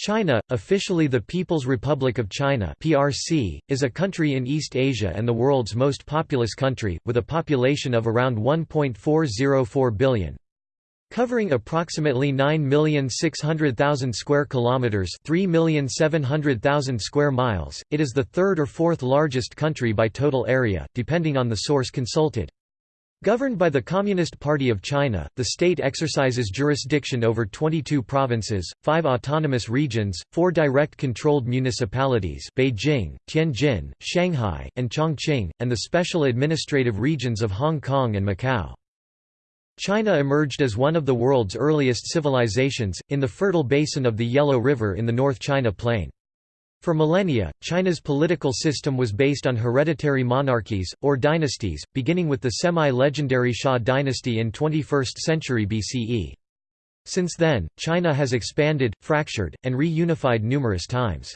China, officially the People's Republic of China (PRC), is a country in East Asia and the world's most populous country, with a population of around 1.404 billion. Covering approximately 9,600,000 square kilometers, 3,700,000 square miles, it is the third or fourth largest country by total area, depending on the source consulted. Governed by the Communist Party of China, the state exercises jurisdiction over 22 provinces, 5 autonomous regions, 4 direct controlled municipalities Beijing, Tianjin, Shanghai, and Chongqing, and the special administrative regions of Hong Kong and Macau. China emerged as one of the world's earliest civilizations, in the fertile basin of the Yellow River in the North China Plain. For millennia, China's political system was based on hereditary monarchies, or dynasties, beginning with the semi-legendary Xia dynasty in 21st century BCE. Since then, China has expanded, fractured, and reunified numerous times.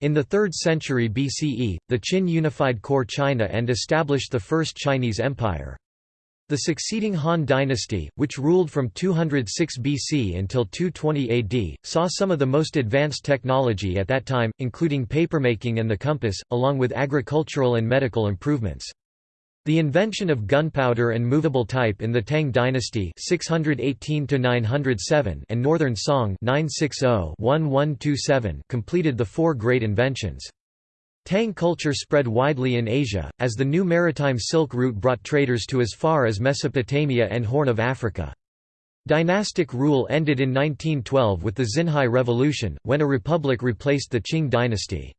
In the 3rd century BCE, the Qin unified core China and established the First Chinese Empire. The succeeding Han dynasty, which ruled from 206 BC until 220 AD, saw some of the most advanced technology at that time, including papermaking and the compass, along with agricultural and medical improvements. The invention of gunpowder and movable type in the Tang dynasty 618 and Northern Song 960 completed the four great inventions. Tang culture spread widely in Asia, as the new maritime Silk Route brought traders to as far as Mesopotamia and Horn of Africa. Dynastic rule ended in 1912 with the Xinhai Revolution, when a republic replaced the Qing dynasty.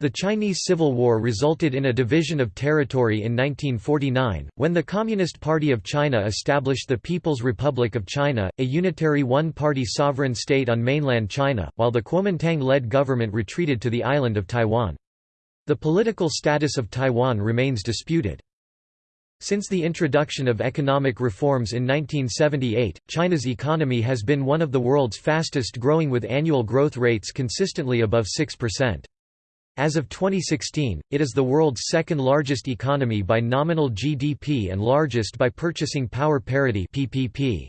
The Chinese Civil War resulted in a division of territory in 1949, when the Communist Party of China established the People's Republic of China, a unitary one-party sovereign state on mainland China, while the Kuomintang-led government retreated to the island of Taiwan. The political status of Taiwan remains disputed. Since the introduction of economic reforms in 1978, China's economy has been one of the world's fastest growing with annual growth rates consistently above 6%. As of 2016, it is the world's second largest economy by nominal GDP and largest by purchasing power parity PPP.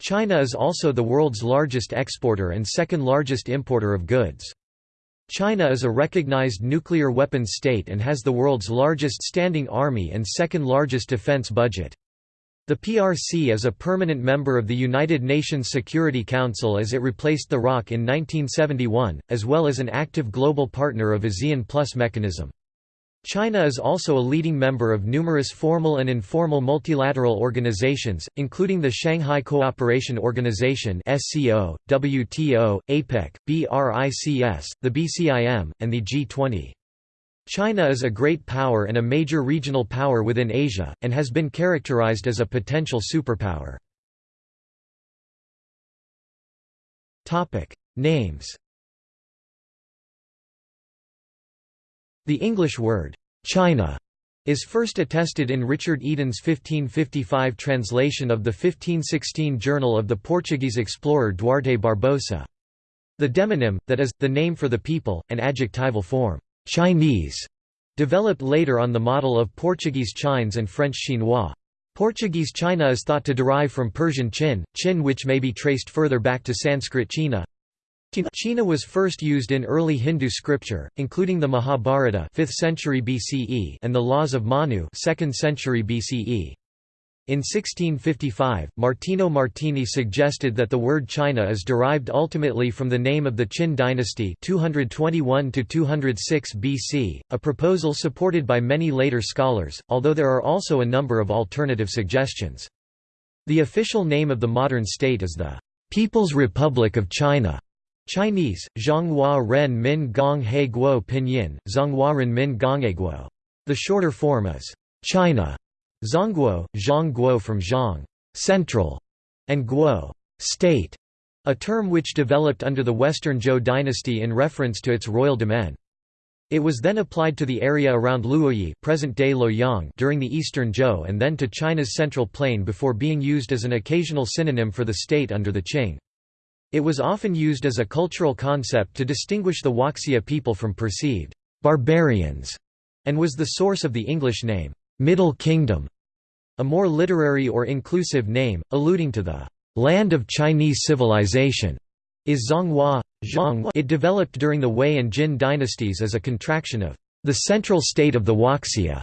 China is also the world's largest exporter and second largest importer of goods. China is a recognized nuclear weapons state and has the world's largest standing army and second largest defense budget. The PRC is a permanent member of the United Nations Security Council as it replaced the ROC in 1971, as well as an active global partner of ASEAN Plus mechanism. China is also a leading member of numerous formal and informal multilateral organizations, including the Shanghai Cooperation Organization (SCO), WTO, APEC, BRICS, the BCIM, and the G20. China is a great power and a major regional power within Asia, and has been characterized as a potential superpower. Names The English word, China, is first attested in Richard Eden's 1555 translation of the 1516 journal of the Portuguese explorer Duarte Barbosa. The demonym, that is, the name for the people, an adjectival form, Chinese, developed later on the model of Portuguese Chines and French Chinois. Portuguese China is thought to derive from Persian Chin, Chin which may be traced further back to Sanskrit China, China was first used in early Hindu scripture, including the Mahabharata 5th century BCE and the Laws of Manu 2nd century BCE. In 1655, Martino Martini suggested that the word China is derived ultimately from the name of the Qin dynasty 221 206 BC, a proposal supported by many later scholars, although there are also a number of alternative suggestions. The official name of the modern state is the People's Republic of China. Chinese, Zhonghua Ren Min Gong He Guo Pinyin, Zhonghua Ren Min Gongheguo. The shorter form is China, Zhongguo, Zhongguo from Zhong, central, and Guo, state, a term which developed under the Western Zhou dynasty in reference to its royal demesne. It was then applied to the area around Luoyi present-day Luoyang during the Eastern Zhou and then to China's central plain before being used as an occasional synonym for the state under the Qing. It was often used as a cultural concept to distinguish the Huaxia people from perceived barbarians, and was the source of the English name, Middle Kingdom, a more literary or inclusive name, alluding to the land of Chinese civilization. is Zhonghua. It developed during the Wei and Jin dynasties as a contraction of the central state of the Huaxia.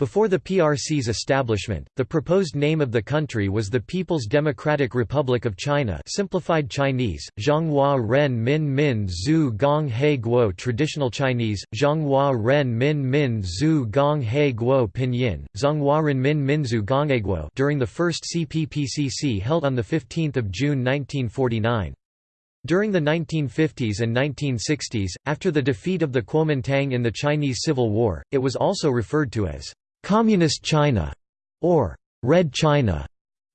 Before the PRC's establishment, the proposed name of the country was the People's Democratic Republic of China simplified Chinese, Zhonghua Ren Min Min Zhu Gong He Guo Traditional Chinese, Zhonghua Ren Min Min Zhu Gong He Guo Pinyin, Zhonghua Ren Min Minzu Guo during the first CPPCC held on 15 June 1949. During the 1950s and 1960s, after the defeat of the Kuomintang in the Chinese Civil War, it was also referred to as Communist China or Red China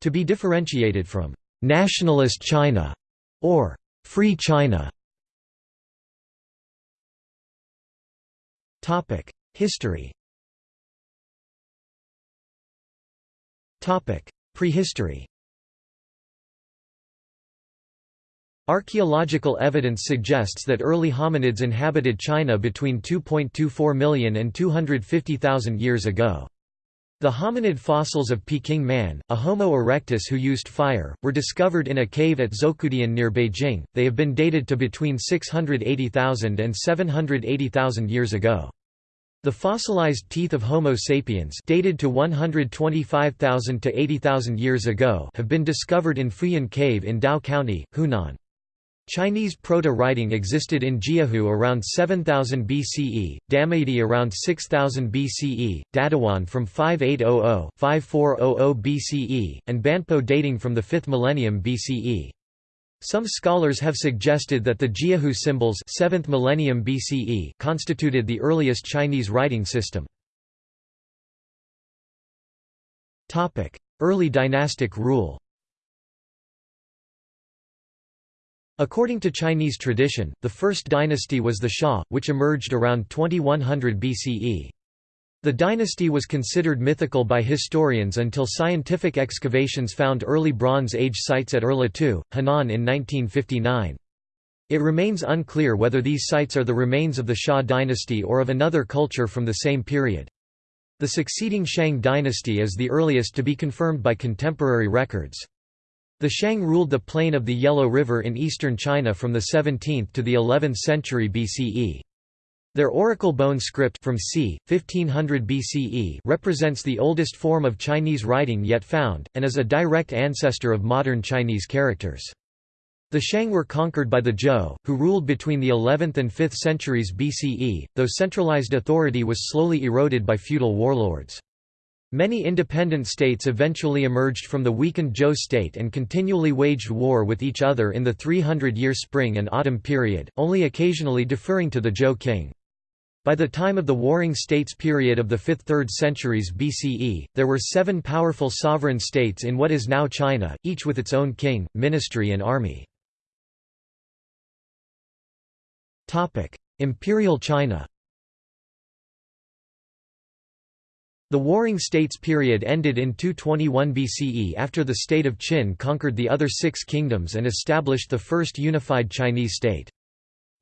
to be differentiated from Nationalist China or Free China. Topic: History. Topic: Prehistory. Archaeological evidence suggests that early hominids inhabited China between 2.24 million and 250,000 years ago. The hominid fossils of Peking man, a Homo erectus who used fire, were discovered in a cave at Zhoukoudian near Beijing. They have been dated to between 680,000 and 780,000 years ago. The fossilized teeth of Homo sapiens dated to 125,000 to 80,000 years ago have been discovered in Fuyan Cave in Dao County, Hunan. Chinese proto-writing existed in Jiahu around 7000 BCE, Damaidi around 6000 BCE, Dadawan from 5800-5400 BCE, and Banpo dating from the 5th millennium BCE. Some scholars have suggested that the Jiahu symbols 7th millennium BCE constituted the earliest Chinese writing system. Early dynastic rule According to Chinese tradition, the first dynasty was the Xia, which emerged around 2100 BCE. The dynasty was considered mythical by historians until scientific excavations found early Bronze Age sites at Erlitou, Henan in 1959. It remains unclear whether these sites are the remains of the Xia dynasty or of another culture from the same period. The succeeding Shang dynasty is the earliest to be confirmed by contemporary records. The Shang ruled the plain of the Yellow River in eastern China from the 17th to the 11th century BCE. Their oracle bone script from c. 1500 BCE represents the oldest form of Chinese writing yet found, and is a direct ancestor of modern Chinese characters. The Shang were conquered by the Zhou, who ruled between the 11th and 5th centuries BCE, though centralized authority was slowly eroded by feudal warlords. Many independent states eventually emerged from the weakened Zhou state and continually waged war with each other in the 300-year spring and autumn period, only occasionally deferring to the Zhou king. By the time of the Warring States period of the 5th–3rd centuries BCE, there were seven powerful sovereign states in what is now China, each with its own king, ministry and army. Imperial China The Warring States period ended in 221 BCE after the state of Qin conquered the other six kingdoms and established the first unified Chinese state.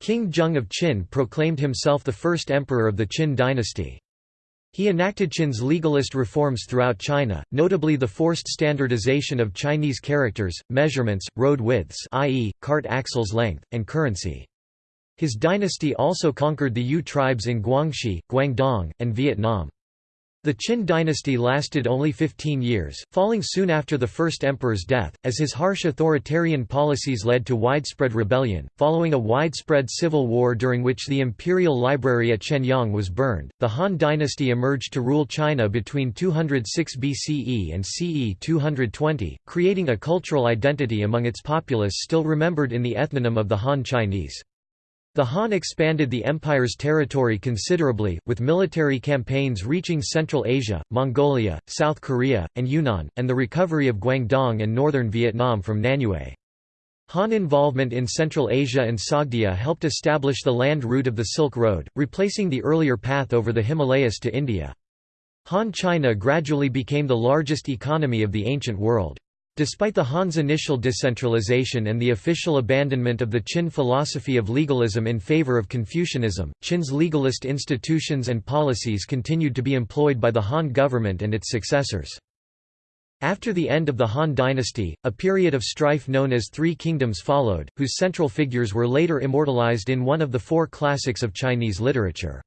King Zheng of Qin proclaimed himself the first emperor of the Qin dynasty. He enacted Qin's legalist reforms throughout China, notably the forced standardization of Chinese characters, measurements, road widths i.e., cart axles length, and currency. His dynasty also conquered the Yue tribes in Guangxi, Guangdong, and Vietnam. The Qin dynasty lasted only 15 years, falling soon after the first emperor's death, as his harsh authoritarian policies led to widespread rebellion. Following a widespread civil war during which the imperial library at Xianyang was burned, the Han dynasty emerged to rule China between 206 BCE and CE 220, creating a cultural identity among its populace still remembered in the ethnonym of the Han Chinese. The Han expanded the empire's territory considerably, with military campaigns reaching Central Asia, Mongolia, South Korea, and Yunnan, and the recovery of Guangdong and northern Vietnam from Nanyue. Han involvement in Central Asia and Sogdia helped establish the land route of the Silk Road, replacing the earlier path over the Himalayas to India. Han China gradually became the largest economy of the ancient world. Despite the Han's initial decentralization and the official abandonment of the Qin philosophy of legalism in favor of Confucianism, Qin's legalist institutions and policies continued to be employed by the Han government and its successors. After the end of the Han dynasty, a period of strife known as Three Kingdoms followed, whose central figures were later immortalized in one of the four classics of Chinese literature.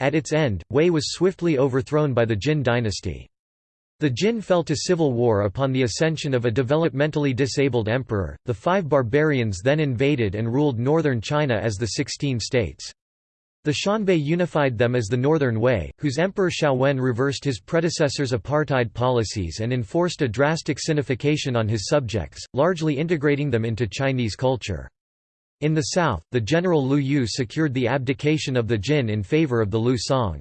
At its end, Wei was swiftly overthrown by the Jin dynasty. The Jin fell to civil war upon the ascension of a developmentally disabled emperor. The five barbarians then invaded and ruled northern China as the Sixteen States. The Xianbei unified them as the Northern Wei, whose emperor Xiaowen reversed his predecessor's apartheid policies and enforced a drastic sinification on his subjects, largely integrating them into Chinese culture. In the south, the general Liu Yu secured the abdication of the Jin in favor of the Liu Song.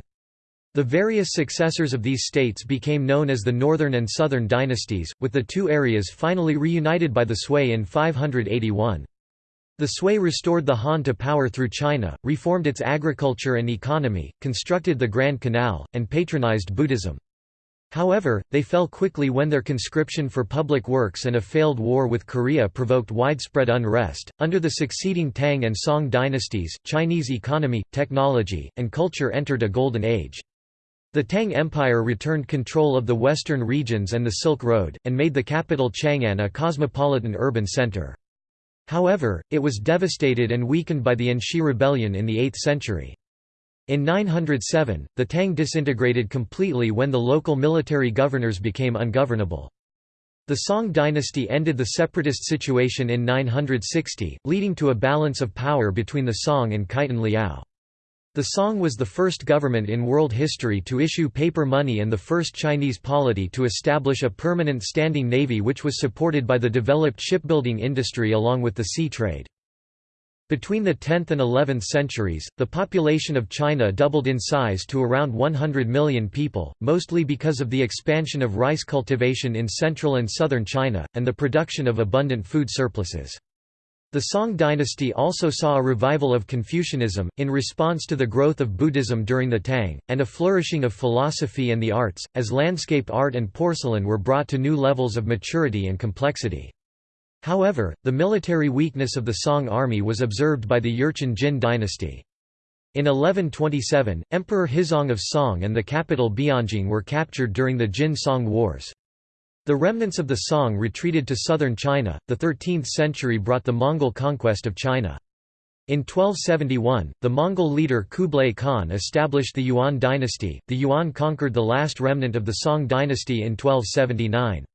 The various successors of these states became known as the Northern and Southern dynasties, with the two areas finally reunited by the Sui in 581. The Sui restored the Han to power through China, reformed its agriculture and economy, constructed the Grand Canal, and patronized Buddhism. However, they fell quickly when their conscription for public works and a failed war with Korea provoked widespread unrest. Under the succeeding Tang and Song dynasties, Chinese economy, technology, and culture entered a golden age. The Tang Empire returned control of the western regions and the Silk Road, and made the capital Chang'an a cosmopolitan urban center. However, it was devastated and weakened by the An Shi rebellion in the 8th century. In 907, the Tang disintegrated completely when the local military governors became ungovernable. The Song dynasty ended the separatist situation in 960, leading to a balance of power between the Song and Khitan Liao. The Song was the first government in world history to issue paper money and the first Chinese polity to establish a permanent standing navy which was supported by the developed shipbuilding industry along with the sea trade. Between the 10th and 11th centuries, the population of China doubled in size to around 100 million people, mostly because of the expansion of rice cultivation in central and southern China, and the production of abundant food surpluses. The Song dynasty also saw a revival of Confucianism, in response to the growth of Buddhism during the Tang, and a flourishing of philosophy and the arts, as landscape art and porcelain were brought to new levels of maturity and complexity. However, the military weakness of the Song army was observed by the Jurchen Jin dynasty. In 1127, Emperor Huizong of Song and the capital Bianjing were captured during the Jin-Song Wars. The remnants of the Song retreated to southern China. The 13th century brought the Mongol conquest of China. In 1271, the Mongol leader Kublai Khan established the Yuan dynasty. The Yuan conquered the last remnant of the Song dynasty in 1279.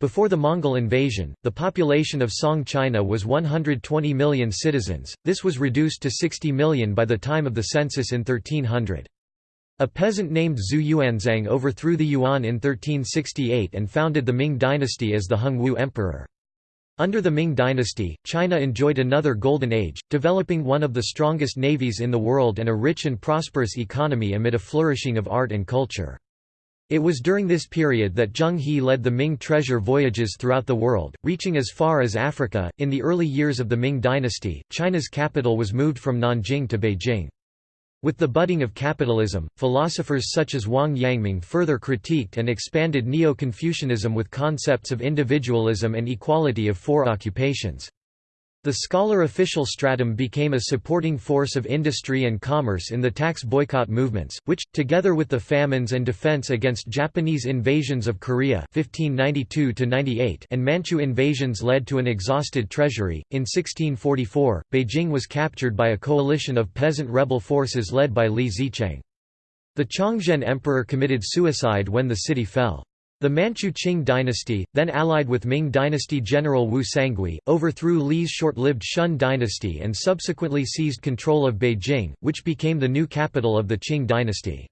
Before the Mongol invasion, the population of Song China was 120 million citizens, this was reduced to 60 million by the time of the census in 1300. A peasant named Zhu Yuanzhang overthrew the Yuan in 1368 and founded the Ming dynasty as the Hongwu Emperor. Under the Ming dynasty, China enjoyed another golden age, developing one of the strongest navies in the world and a rich and prosperous economy amid a flourishing of art and culture. It was during this period that Zheng He led the Ming treasure voyages throughout the world, reaching as far as Africa. In the early years of the Ming dynasty, China's capital was moved from Nanjing to Beijing. With the budding of capitalism, philosophers such as Wang Yangming further critiqued and expanded Neo-Confucianism with concepts of individualism and equality of four occupations. The scholar official stratum became a supporting force of industry and commerce in the tax boycott movements, which, together with the famines and defense against Japanese invasions of Korea 1592 and Manchu invasions led to an exhausted treasury. In 1644, Beijing was captured by a coalition of peasant rebel forces led by Li Zicheng. The Chongzhen emperor committed suicide when the city fell. The Manchu Qing dynasty, then allied with Ming dynasty general Wu Sangui, overthrew Li's short-lived Shun dynasty and subsequently seized control of Beijing, which became the new capital of the Qing dynasty.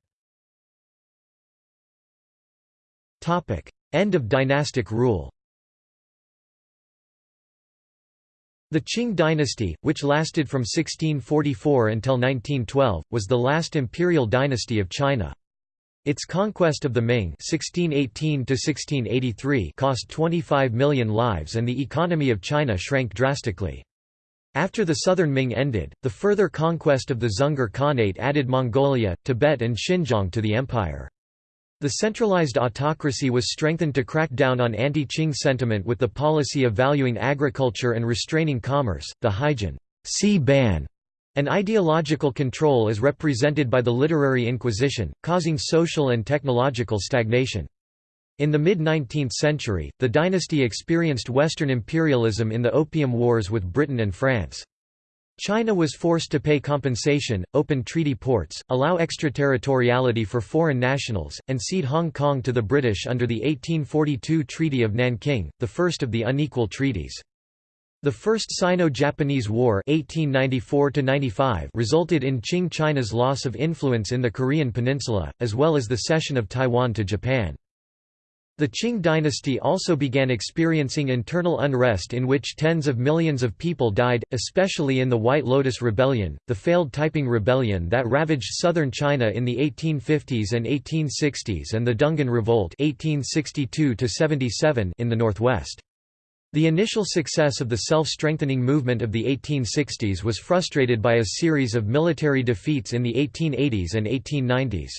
End of dynastic rule The Qing dynasty, which lasted from 1644 until 1912, was the last imperial dynasty of China. Its conquest of the Ming (1618–1683) cost 25 million lives and the economy of China shrank drastically. After the southern Ming ended, the further conquest of the Dzungar Khanate added Mongolia, Tibet and Xinjiang to the empire. The centralized autocracy was strengthened to crack down on anti-Qing sentiment with the policy of valuing agriculture and restraining commerce, the Haijin sea ban an ideological control is represented by the literary inquisition, causing social and technological stagnation. In the mid-19th century, the dynasty experienced Western imperialism in the Opium Wars with Britain and France. China was forced to pay compensation, open treaty ports, allow extraterritoriality for foreign nationals, and cede Hong Kong to the British under the 1842 Treaty of Nanking, the first of the unequal treaties. The First Sino-Japanese War 1894 resulted in Qing China's loss of influence in the Korean peninsula, as well as the cession of Taiwan to Japan. The Qing dynasty also began experiencing internal unrest in which tens of millions of people died, especially in the White Lotus Rebellion, the failed Taiping Rebellion that ravaged southern China in the 1850s and 1860s and the Dungan Revolt 1862 in the northwest. The initial success of the self-strengthening movement of the 1860s was frustrated by a series of military defeats in the 1880s and 1890s.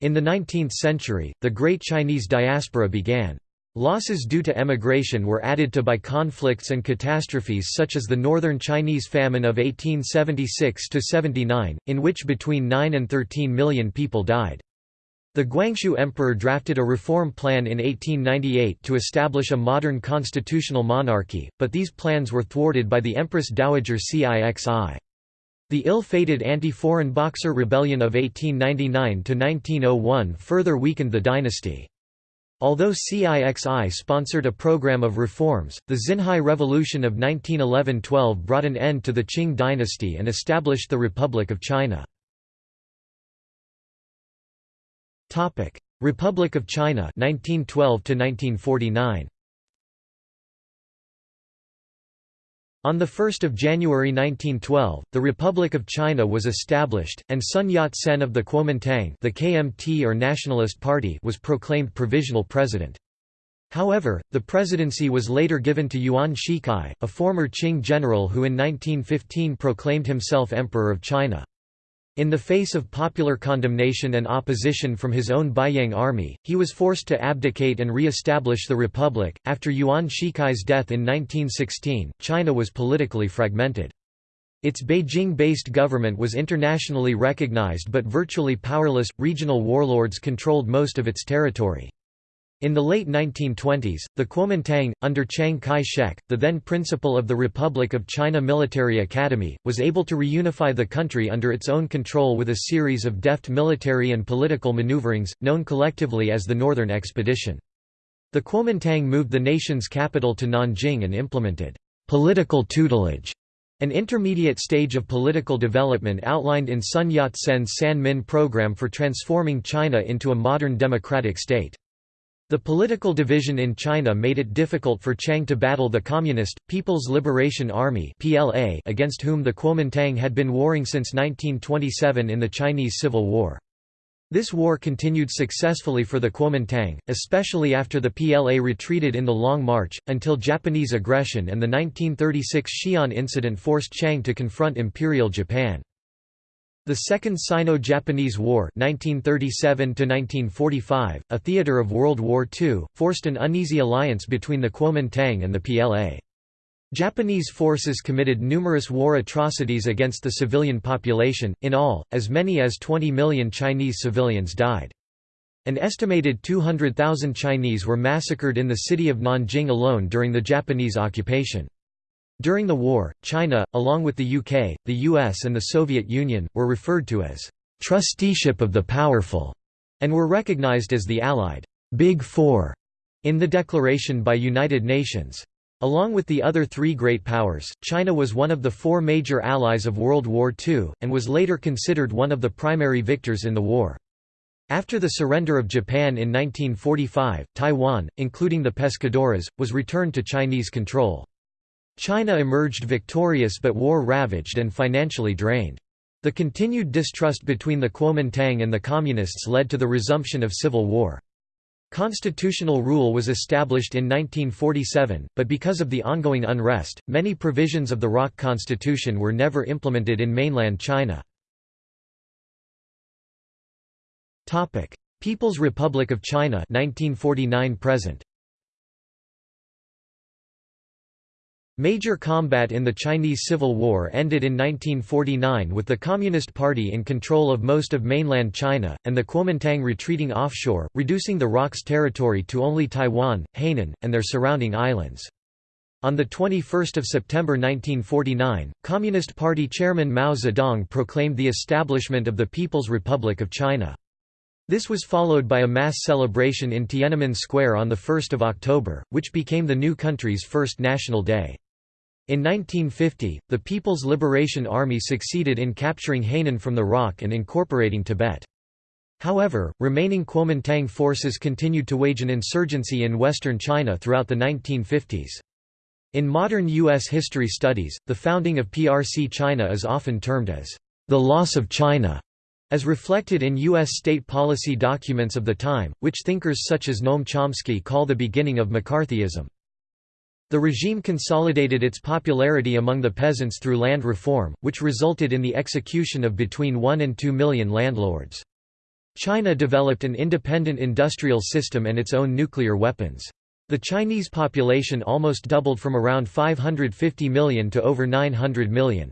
In the 19th century, the Great Chinese Diaspora began. Losses due to emigration were added to by conflicts and catastrophes such as the Northern Chinese Famine of 1876–79, in which between 9 and 13 million people died. The Guangxu Emperor drafted a reform plan in 1898 to establish a modern constitutional monarchy, but these plans were thwarted by the Empress Dowager Cixi. The ill-fated anti-foreign Boxer Rebellion of 1899–1901 further weakened the dynasty. Although CIXI sponsored a program of reforms, the Xinhai Revolution of 1911–12 brought an end to the Qing dynasty and established the Republic of China. Republic of China 1912 to 1949 On 1 January 1912, the Republic of China was established, and Sun Yat-sen of the Kuomintang the KMT or Nationalist Party was proclaimed provisional president. However, the presidency was later given to Yuan Shikai, a former Qing general who in 1915 proclaimed himself Emperor of China. In the face of popular condemnation and opposition from his own Beiyang army, he was forced to abdicate and re-establish the republic. After Yuan Shikai's death in 1916, China was politically fragmented. Its Beijing-based government was internationally recognized but virtually powerless, regional warlords controlled most of its territory. In the late 1920s, the Kuomintang, under Chiang Kai-shek, the then principal of the Republic of China Military Academy, was able to reunify the country under its own control with a series of deft military and political maneuverings, known collectively as the Northern Expedition. The Kuomintang moved the nation's capital to Nanjing and implemented political tutelage, an intermediate stage of political development outlined in Sun Yat-sen's Sanmin program for transforming China into a modern democratic state. The political division in China made it difficult for Chiang to battle the Communist, People's Liberation Army against whom the Kuomintang had been warring since 1927 in the Chinese Civil War. This war continued successfully for the Kuomintang, especially after the PLA retreated in the Long March, until Japanese aggression and the 1936 Xi'an incident forced Chiang to confront Imperial Japan. The Second Sino-Japanese War 1937 a theater of World War II, forced an uneasy alliance between the Kuomintang and the PLA. Japanese forces committed numerous war atrocities against the civilian population, in all, as many as 20 million Chinese civilians died. An estimated 200,000 Chinese were massacred in the city of Nanjing alone during the Japanese occupation. During the war, China, along with the UK, the US and the Soviet Union, were referred to as «trusteeship of the powerful» and were recognized as the Allied «Big Four» in the declaration by United Nations. Along with the other three great powers, China was one of the four major allies of World War II, and was later considered one of the primary victors in the war. After the surrender of Japan in 1945, Taiwan, including the Pescadores, was returned to Chinese control. China emerged victorious but war-ravaged and financially drained. The continued distrust between the Kuomintang and the Communists led to the resumption of civil war. Constitutional rule was established in 1947, but because of the ongoing unrest, many provisions of the ROC constitution were never implemented in mainland China. People's Republic of China 1949 present. Major combat in the Chinese Civil War ended in 1949 with the Communist Party in control of most of mainland China, and the Kuomintang retreating offshore, reducing the ROC's territory to only Taiwan, Hainan, and their surrounding islands. On 21 September 1949, Communist Party chairman Mao Zedong proclaimed the establishment of the People's Republic of China. This was followed by a mass celebration in Tiananmen Square on 1 October, which became the new country's first national day. In 1950, the People's Liberation Army succeeded in capturing Hainan from the ROC and incorporating Tibet. However, remaining Kuomintang forces continued to wage an insurgency in western China throughout the 1950s. In modern U.S. history studies, the founding of PRC China is often termed as the loss of China, as reflected in U.S. state policy documents of the time, which thinkers such as Noam Chomsky call the beginning of McCarthyism. The regime consolidated its popularity among the peasants through land reform, which resulted in the execution of between 1 and 2 million landlords. China developed an independent industrial system and its own nuclear weapons. The Chinese population almost doubled from around 550 million to over 900 million.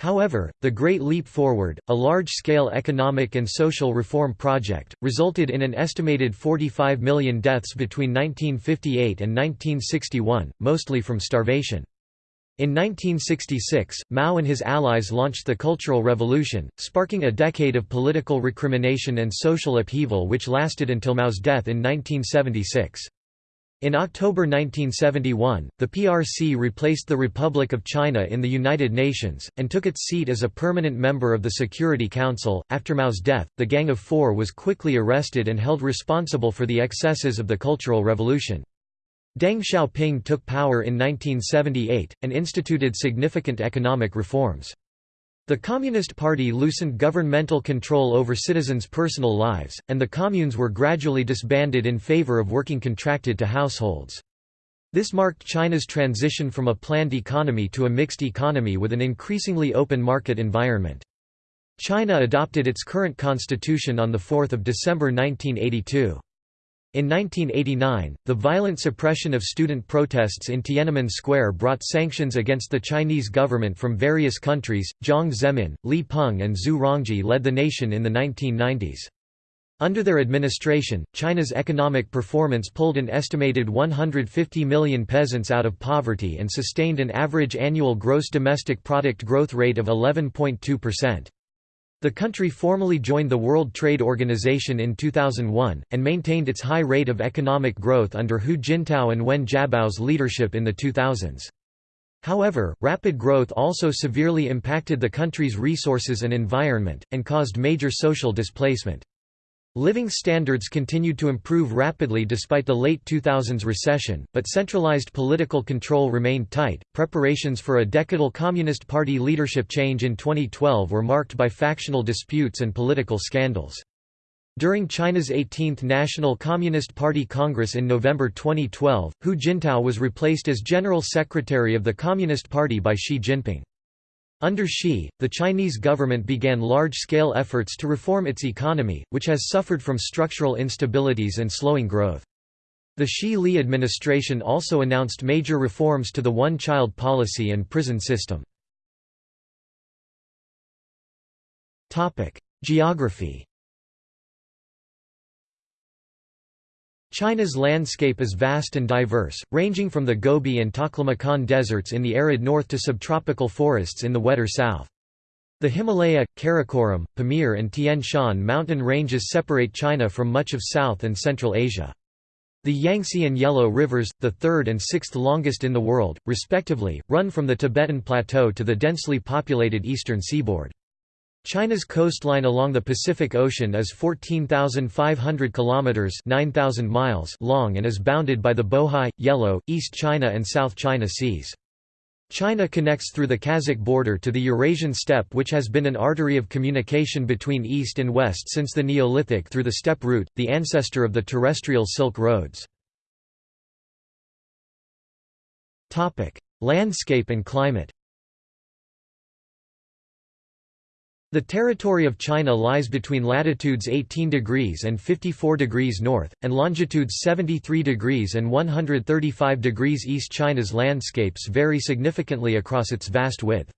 However, the Great Leap Forward, a large-scale economic and social reform project, resulted in an estimated 45 million deaths between 1958 and 1961, mostly from starvation. In 1966, Mao and his allies launched the Cultural Revolution, sparking a decade of political recrimination and social upheaval which lasted until Mao's death in 1976. In October 1971, the PRC replaced the Republic of China in the United Nations, and took its seat as a permanent member of the Security Council. After Mao's death, the Gang of Four was quickly arrested and held responsible for the excesses of the Cultural Revolution. Deng Xiaoping took power in 1978, and instituted significant economic reforms. The Communist Party loosened governmental control over citizens' personal lives, and the communes were gradually disbanded in favor of working contracted to households. This marked China's transition from a planned economy to a mixed economy with an increasingly open market environment. China adopted its current constitution on 4 December 1982. In 1989, the violent suppression of student protests in Tiananmen Square brought sanctions against the Chinese government from various countries. Jiang Zemin, Li Peng, and Zhu Rongji led the nation in the 1990s. Under their administration, China's economic performance pulled an estimated 150 million peasants out of poverty and sustained an average annual gross domestic product growth rate of 11.2%. The country formally joined the World Trade Organization in 2001, and maintained its high rate of economic growth under Hu Jintao and Wen Jiabao's leadership in the 2000s. However, rapid growth also severely impacted the country's resources and environment, and caused major social displacement. Living standards continued to improve rapidly despite the late 2000s recession, but centralized political control remained tight. Preparations for a decadal Communist Party leadership change in 2012 were marked by factional disputes and political scandals. During China's 18th National Communist Party Congress in November 2012, Hu Jintao was replaced as General Secretary of the Communist Party by Xi Jinping. Under Xi, the Chinese government began large-scale efforts to reform its economy, which has suffered from structural instabilities and slowing growth. The Xi-Li administration also announced major reforms to the one-child policy and prison system. Geography China's landscape is vast and diverse, ranging from the Gobi and Taklamakan deserts in the arid north to subtropical forests in the wetter south. The Himalaya, Karakoram, Pamir and Tian Shan mountain ranges separate China from much of South and Central Asia. The Yangtze and Yellow rivers, the third and sixth longest in the world, respectively, run from the Tibetan Plateau to the densely populated eastern seaboard. China's coastline along the Pacific Ocean is 14,500 kilometers (9,000 miles) long and is bounded by the Bohai, Yellow, East China and South China Seas. China connects through the Kazakh border to the Eurasian steppe which has been an artery of communication between east and west since the Neolithic through the steppe route, the ancestor of the terrestrial Silk Roads. Landscape and climate The territory of China lies between latitudes 18 degrees and 54 degrees north, and longitudes 73 degrees and 135 degrees east. China's landscapes vary significantly across its vast width.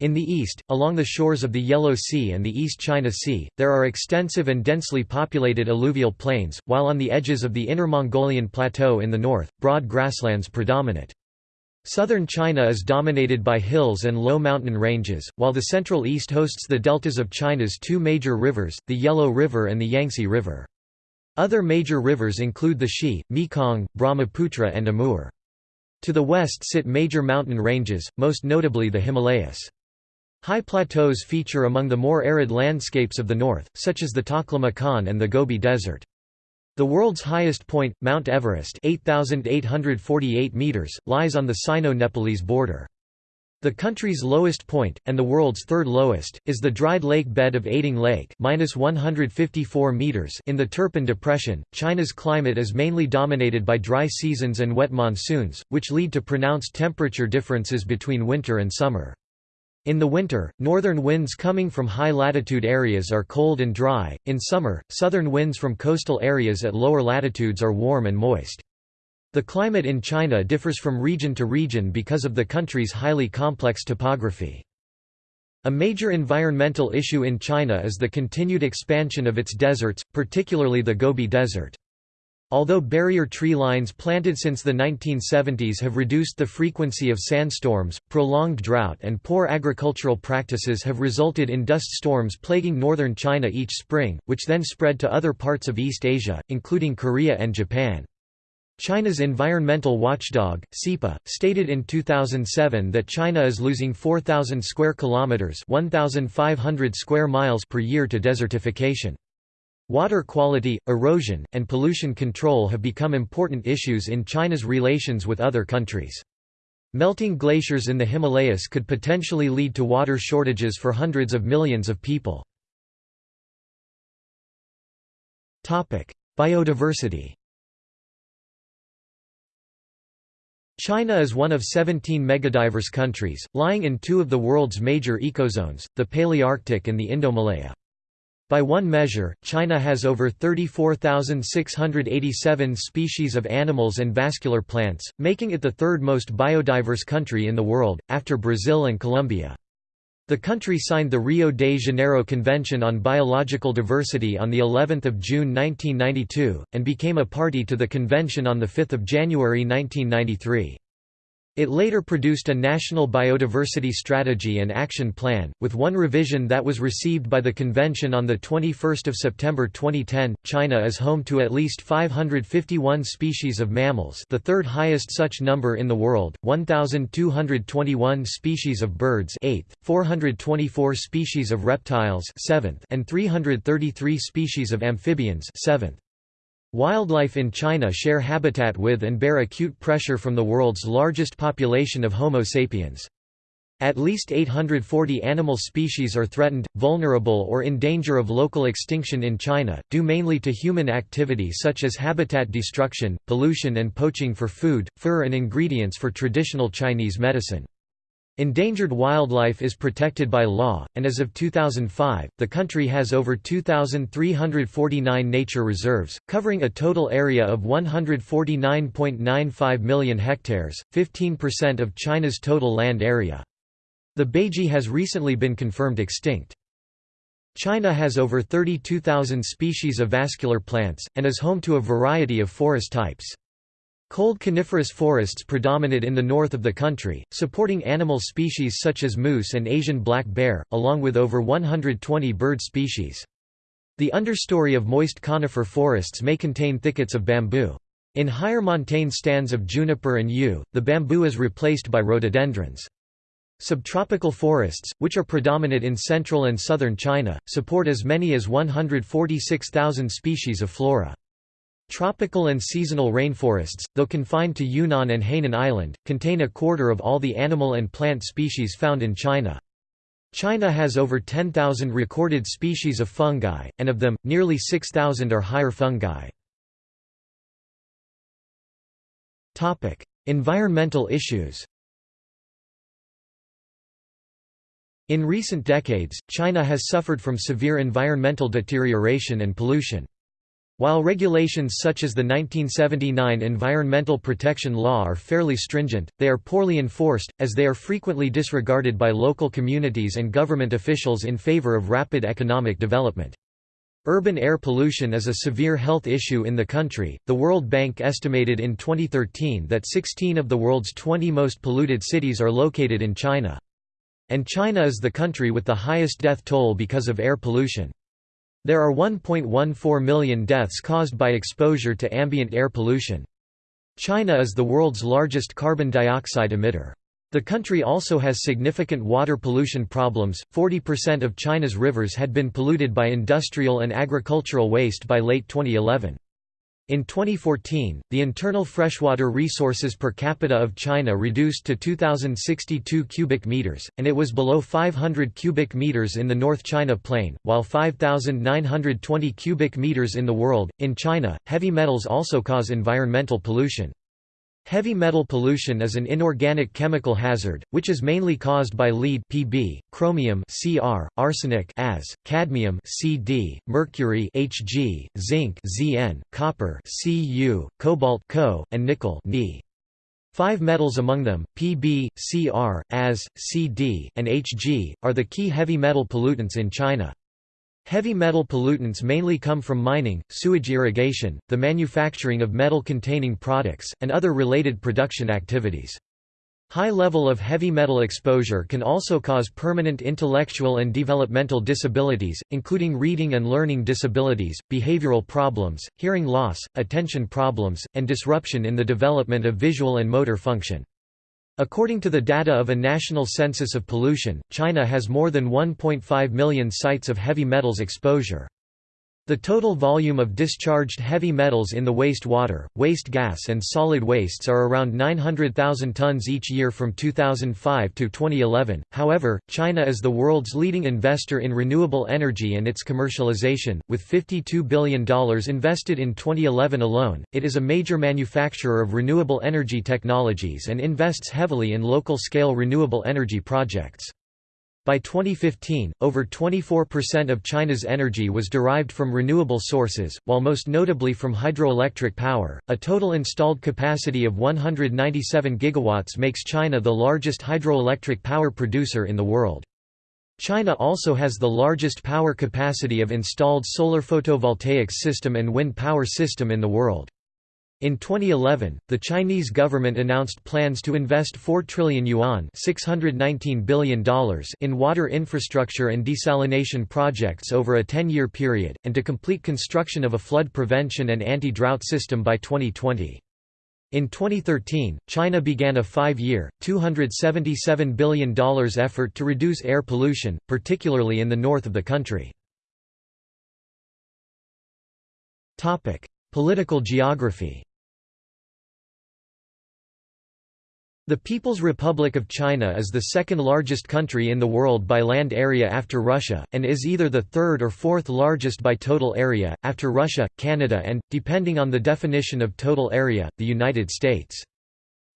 In the east, along the shores of the Yellow Sea and the East China Sea, there are extensive and densely populated alluvial plains, while on the edges of the Inner Mongolian Plateau in the north, broad grasslands predominate. Southern China is dominated by hills and low mountain ranges, while the Central East hosts the deltas of China's two major rivers, the Yellow River and the Yangtze River. Other major rivers include the Xi, Mekong, Brahmaputra and Amur. To the west sit major mountain ranges, most notably the Himalayas. High plateaus feature among the more arid landscapes of the north, such as the Taklamakan and the Gobi Desert. The world's highest point, Mount Everest 8,848 meters, lies on the Sino-Nepalese border. The country's lowest point, and the world's third lowest, is the dried lake bed of Ayding Lake (-154 meters) in the Turpan Depression. China's climate is mainly dominated by dry seasons and wet monsoons, which lead to pronounced temperature differences between winter and summer. In the winter, northern winds coming from high-latitude areas are cold and dry, in summer, southern winds from coastal areas at lower latitudes are warm and moist. The climate in China differs from region to region because of the country's highly complex topography. A major environmental issue in China is the continued expansion of its deserts, particularly the Gobi Desert. Although barrier tree lines planted since the 1970s have reduced the frequency of sandstorms, prolonged drought and poor agricultural practices have resulted in dust storms plaguing northern China each spring, which then spread to other parts of East Asia, including Korea and Japan. China's environmental watchdog, SEPA, stated in 2007 that China is losing 4,000 square kilometers (1,500 square miles) per year to desertification. Water quality, erosion, and pollution control have become important issues in China's relations with other countries. Melting glaciers in the Himalayas could potentially lead to water shortages for hundreds of millions of people. Biodiversity China is one of 17 megadiverse countries, lying in two of the world's major ecozones, the Palearctic and the Indomalaya. By one measure, China has over 34,687 species of animals and vascular plants, making it the third most biodiverse country in the world, after Brazil and Colombia. The country signed the Rio de Janeiro Convention on Biological Diversity on the 11th of June 1992 and became a party to the convention on the 5th of January 1993. It later produced a national biodiversity strategy and action plan, with one revision that was received by the convention on 21 September 2010. China is home to at least 551 species of mammals the third highest such number in the world, 1,221 species of birds 8th, 424 species of reptiles 7th, and 333 species of amphibians 7th. Wildlife in China share habitat with and bear acute pressure from the world's largest population of Homo sapiens. At least 840 animal species are threatened, vulnerable or in danger of local extinction in China, due mainly to human activity such as habitat destruction, pollution and poaching for food, fur and ingredients for traditional Chinese medicine. Endangered wildlife is protected by law, and as of 2005, the country has over 2,349 nature reserves, covering a total area of 149.95 million hectares, 15% of China's total land area. The Baiji has recently been confirmed extinct. China has over 32,000 species of vascular plants, and is home to a variety of forest types. Cold coniferous forests predominate in the north of the country, supporting animal species such as moose and Asian black bear, along with over 120 bird species. The understory of moist conifer forests may contain thickets of bamboo. In higher montane stands of juniper and yew, the bamboo is replaced by rhododendrons. Subtropical forests, which are predominant in central and southern China, support as many as 146,000 species of flora. Tropical and seasonal rainforests, though confined to Yunnan and Hainan Island, contain a quarter of all the animal and plant species found in China. China has over 10,000 recorded species of fungi, and of them, nearly 6,000 are higher fungi. Environmental issues. In recent decades, China has suffered from severe environmental deterioration and pollution. While regulations such as the 1979 Environmental Protection Law are fairly stringent, they are poorly enforced, as they are frequently disregarded by local communities and government officials in favor of rapid economic development. Urban air pollution is a severe health issue in the country. The World Bank estimated in 2013 that 16 of the world's 20 most polluted cities are located in China. And China is the country with the highest death toll because of air pollution. There are 1.14 million deaths caused by exposure to ambient air pollution. China is the world's largest carbon dioxide emitter. The country also has significant water pollution problems. 40% of China's rivers had been polluted by industrial and agricultural waste by late 2011. In 2014, the internal freshwater resources per capita of China reduced to 2062 cubic meters, and it was below 500 cubic meters in the North China Plain, while 5920 cubic meters in the world. In China, heavy metals also cause environmental pollution. Heavy metal pollution is an inorganic chemical hazard, which is mainly caused by lead Pb, chromium Cr, arsenic As, cadmium Cd, mercury Hg, zinc Zn, copper Cu, cobalt Co, and nickel Ni. Five metals among them, Pb, Cr, As, Cd, and Hg, are the key heavy metal pollutants in China. Heavy metal pollutants mainly come from mining, sewage irrigation, the manufacturing of metal-containing products, and other related production activities. High level of heavy metal exposure can also cause permanent intellectual and developmental disabilities, including reading and learning disabilities, behavioral problems, hearing loss, attention problems, and disruption in the development of visual and motor function. According to the data of a national census of pollution, China has more than 1.5 million sites of heavy metals exposure. The total volume of discharged heavy metals in the waste water, waste gas and solid wastes are around 900,000 tons each year from 2005 to 2011. However, China is the world's leading investor in renewable energy and its commercialization, with $52 billion invested in 2011 alone. It is a major manufacturer of renewable energy technologies and invests heavily in local-scale renewable energy projects. By 2015, over 24% of China's energy was derived from renewable sources, while most notably from hydroelectric power. A total installed capacity of 197 gigawatts makes China the largest hydroelectric power producer in the world. China also has the largest power capacity of installed solar photovoltaics system and wind power system in the world. In 2011, the Chinese government announced plans to invest 4 trillion yuan $619 billion in water infrastructure and desalination projects over a 10-year period, and to complete construction of a flood prevention and anti-drought system by 2020. In 2013, China began a five-year, $277 billion effort to reduce air pollution, particularly in the north of the country. Political geography The People's Republic of China is the second largest country in the world by land area after Russia, and is either the third or fourth largest by total area, after Russia, Canada and, depending on the definition of total area, the United States.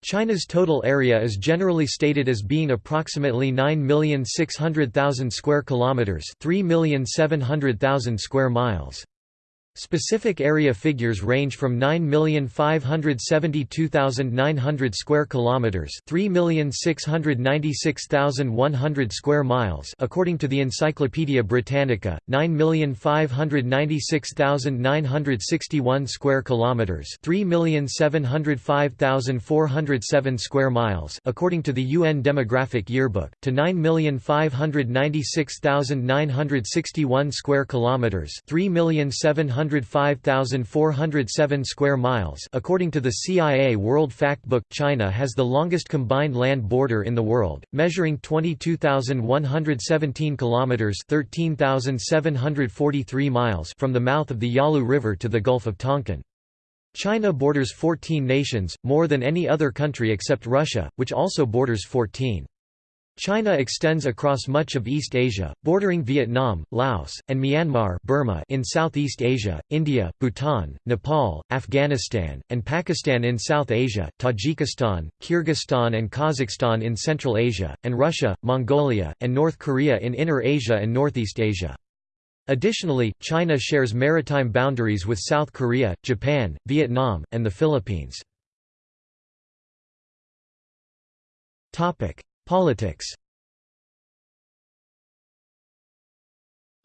China's total area is generally stated as being approximately 9,600,000 square kilometers, 3,700,000 square miles. Specific area figures range from 9,572,900 square kilometers, 3,696,100 square miles, according to the Encyclopaedia Britannica, 9,596,961 square kilometers, 3,705,407 square miles, according to the UN Demographic Yearbook, to 9,596,961 square kilometers, 3,700 105,407 square miles according to the CIA World Factbook. China has the longest combined land border in the world, measuring 22,117 kilometers (13,743 miles) from the mouth of the Yalu River to the Gulf of Tonkin. China borders 14 nations, more than any other country except Russia, which also borders 14. China extends across much of East Asia, bordering Vietnam, Laos, and Myanmar Burma in Southeast Asia, India, Bhutan, Nepal, Afghanistan, and Pakistan in South Asia, Tajikistan, Kyrgyzstan and Kazakhstan in Central Asia, and Russia, Mongolia, and North Korea in Inner Asia and Northeast Asia. Additionally, China shares maritime boundaries with South Korea, Japan, Vietnam, and the Philippines. Politics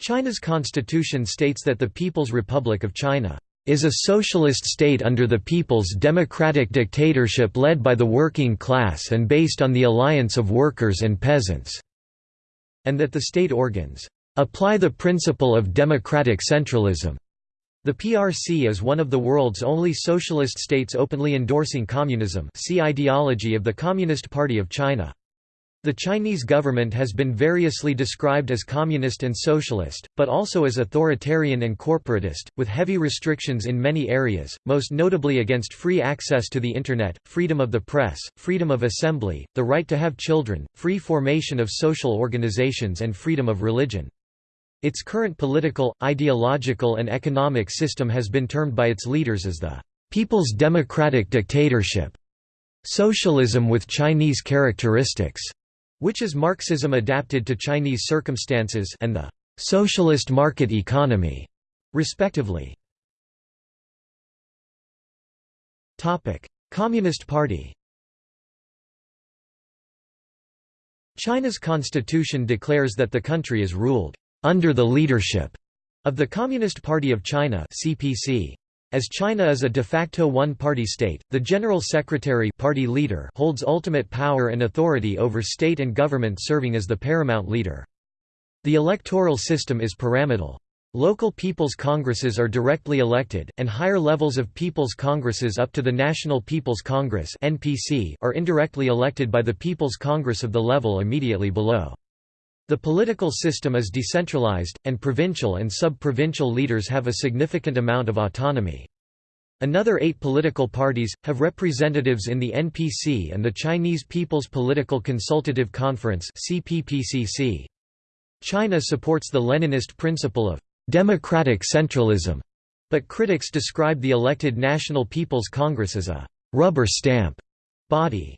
China's constitution states that the People's Republic of China is a socialist state under the people's democratic dictatorship led by the working class and based on the alliance of workers and peasants", and that the state organs apply the principle of democratic centralism. The PRC is one of the world's only socialist states openly endorsing communism see ideology of the Communist Party of China. The Chinese government has been variously described as communist and socialist, but also as authoritarian and corporatist, with heavy restrictions in many areas, most notably against free access to the Internet, freedom of the press, freedom of assembly, the right to have children, free formation of social organizations and freedom of religion. Its current political, ideological and economic system has been termed by its leaders as the «People's Democratic Dictatorship», socialism with Chinese characteristics which is Marxism adapted to Chinese circumstances and the socialist market economy, respectively. Communist Party China's constitution declares that the country is ruled under the leadership of the Communist Party of China (CPC). As China is a de facto one-party state, the General Secretary party leader holds ultimate power and authority over state and government serving as the paramount leader. The electoral system is pyramidal. Local People's Congresses are directly elected, and higher levels of People's Congresses up to the National People's Congress are indirectly elected by the People's Congress of the level immediately below. The political system is decentralized, and provincial and sub-provincial leaders have a significant amount of autonomy. Another eight political parties, have representatives in the NPC and the Chinese People's Political Consultative Conference China supports the Leninist principle of «democratic centralism», but critics describe the elected National People's Congress as a «rubber stamp» body.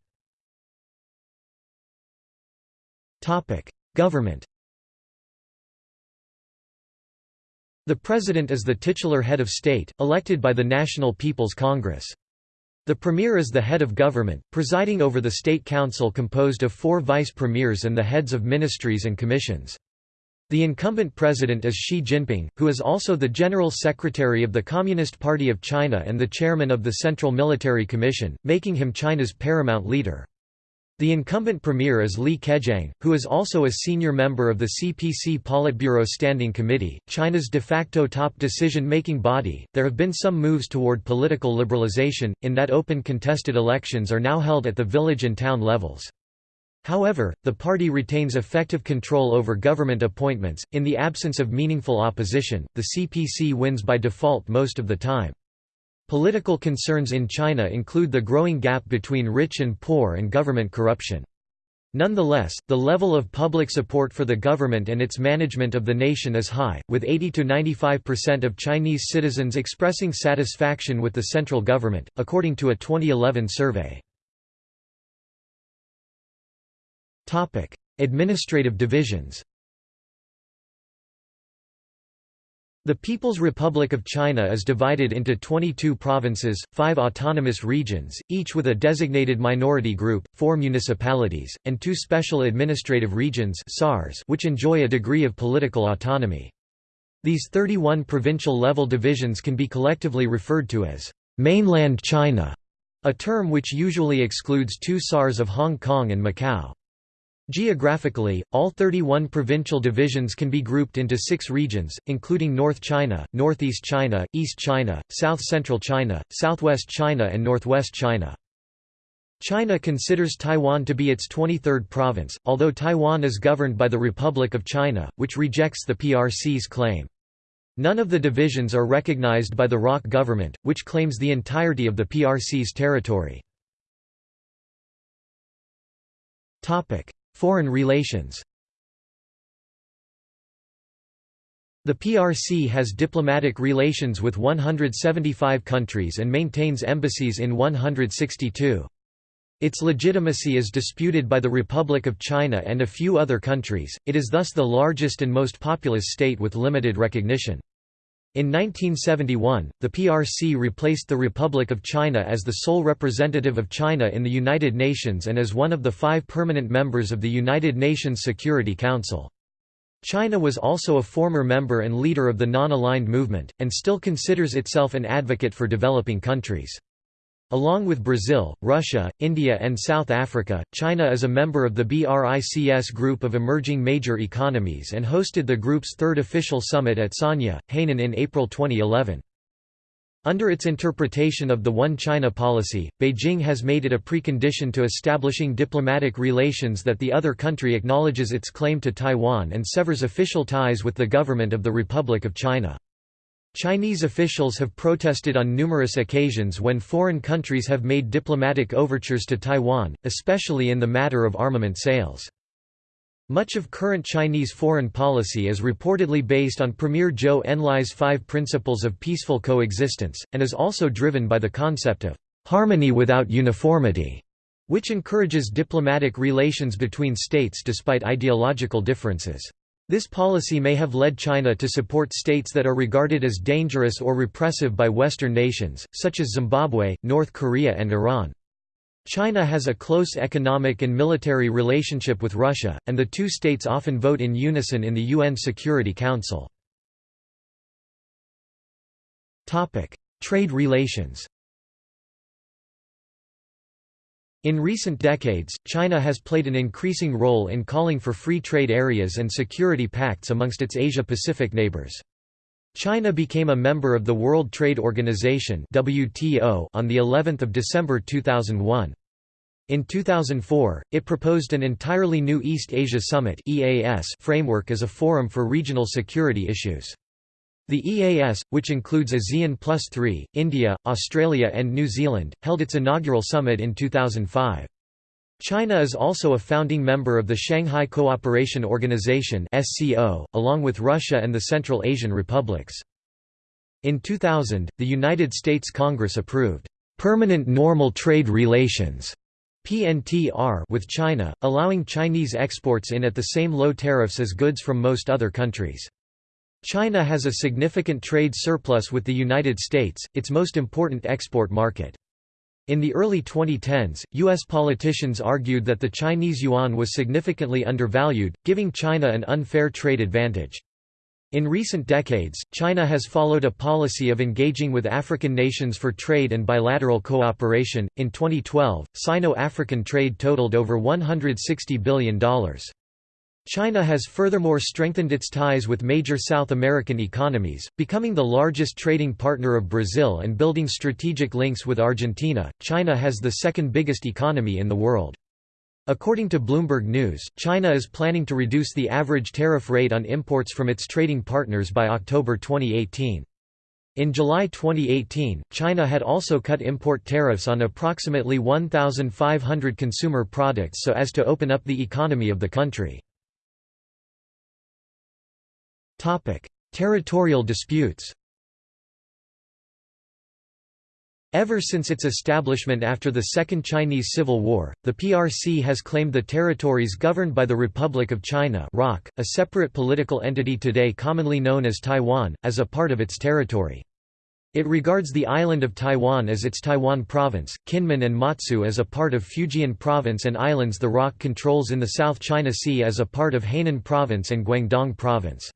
Government The President is the titular head of state, elected by the National People's Congress. The Premier is the head of government, presiding over the State Council composed of four vice premiers and the heads of ministries and commissions. The incumbent president is Xi Jinping, who is also the General Secretary of the Communist Party of China and the chairman of the Central Military Commission, making him China's paramount leader. The incumbent premier is Li Keqiang, who is also a senior member of the CPC Politburo Standing Committee, China's de facto top decision-making body. There have been some moves toward political liberalization, in that open contested elections are now held at the village and town levels. However, the party retains effective control over government appointments. In the absence of meaningful opposition, the CPC wins by default most of the time. Political concerns in China include the growing gap between rich and poor and government corruption. Nonetheless, the level of public support for the government and its management of the nation is high, with 80–95% of Chinese citizens expressing satisfaction with the central government, according to a 2011 survey. Administrative divisions The People's Republic of China is divided into 22 provinces, 5 autonomous regions, each with a designated minority group, 4 municipalities, and 2 special administrative regions which enjoy a degree of political autonomy. These 31 provincial-level divisions can be collectively referred to as «mainland China», a term which usually excludes two SARs of Hong Kong and Macau. Geographically, all 31 provincial divisions can be grouped into six regions, including North China, Northeast China, East China, South-Central China, Southwest China and Northwest China. China considers Taiwan to be its 23rd province, although Taiwan is governed by the Republic of China, which rejects the PRC's claim. None of the divisions are recognized by the ROC government, which claims the entirety of the PRC's territory. Foreign relations The PRC has diplomatic relations with 175 countries and maintains embassies in 162. Its legitimacy is disputed by the Republic of China and a few other countries, it is thus the largest and most populous state with limited recognition. In 1971, the PRC replaced the Republic of China as the sole representative of China in the United Nations and as one of the five permanent members of the United Nations Security Council. China was also a former member and leader of the Non-Aligned Movement, and still considers itself an advocate for developing countries. Along with Brazil, Russia, India and South Africa, China is a member of the BRICS group of emerging major economies and hosted the group's third official summit at Sanya, Hainan in April 2011. Under its interpretation of the One China policy, Beijing has made it a precondition to establishing diplomatic relations that the other country acknowledges its claim to Taiwan and severs official ties with the government of the Republic of China. Chinese officials have protested on numerous occasions when foreign countries have made diplomatic overtures to Taiwan, especially in the matter of armament sales. Much of current Chinese foreign policy is reportedly based on Premier Zhou Enlai's five principles of peaceful coexistence, and is also driven by the concept of harmony without uniformity, which encourages diplomatic relations between states despite ideological differences. This policy may have led China to support states that are regarded as dangerous or repressive by Western nations, such as Zimbabwe, North Korea and Iran. China has a close economic and military relationship with Russia, and the two states often vote in unison in the UN Security Council. Trade relations In recent decades, China has played an increasing role in calling for free trade areas and security pacts amongst its Asia-Pacific neighbors. China became a member of the World Trade Organization (WTO) on the 11th of December 2001. In 2004, it proposed an entirely new East Asia Summit (EAS) framework as a forum for regional security issues. The EAS, which includes ASEAN Plus 3, India, Australia and New Zealand, held its inaugural summit in 2005. China is also a founding member of the Shanghai Cooperation Organization along with Russia and the Central Asian republics. In 2000, the United States Congress approved, "...permanent normal trade relations." PNTR with China, allowing Chinese exports in at the same low tariffs as goods from most other countries. China has a significant trade surplus with the United States, its most important export market. In the early 2010s, U.S. politicians argued that the Chinese yuan was significantly undervalued, giving China an unfair trade advantage. In recent decades, China has followed a policy of engaging with African nations for trade and bilateral cooperation. In 2012, Sino African trade totaled over $160 billion. China has furthermore strengthened its ties with major South American economies, becoming the largest trading partner of Brazil and building strategic links with Argentina. China has the second biggest economy in the world. According to Bloomberg News, China is planning to reduce the average tariff rate on imports from its trading partners by October 2018. In July 2018, China had also cut import tariffs on approximately 1,500 consumer products so as to open up the economy of the country. Territorial disputes Ever since its establishment after the Second Chinese Civil War, the PRC has claimed the territories governed by the Republic of China ROC, a separate political entity today commonly known as Taiwan, as a part of its territory. It regards the island of Taiwan as its Taiwan province, Kinmen and Matsu as a part of Fujian province and islands the ROC controls in the South China Sea as a part of Hainan province and Guangdong province.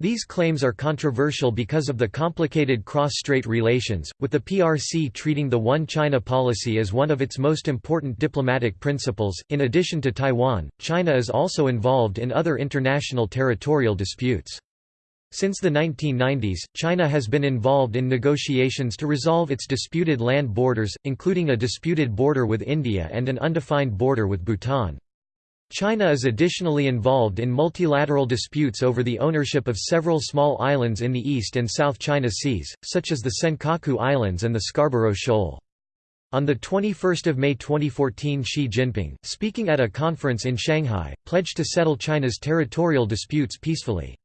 These claims are controversial because of the complicated cross-strait relations, with the PRC treating the One China policy as one of its most important diplomatic principles. In addition to Taiwan, China is also involved in other international territorial disputes. Since the 1990s, China has been involved in negotiations to resolve its disputed land borders, including a disputed border with India and an undefined border with Bhutan. China is additionally involved in multilateral disputes over the ownership of several small islands in the East and South China Seas, such as the Senkaku Islands and the Scarborough Shoal. On 21 May 2014 Xi Jinping, speaking at a conference in Shanghai, pledged to settle China's territorial disputes peacefully.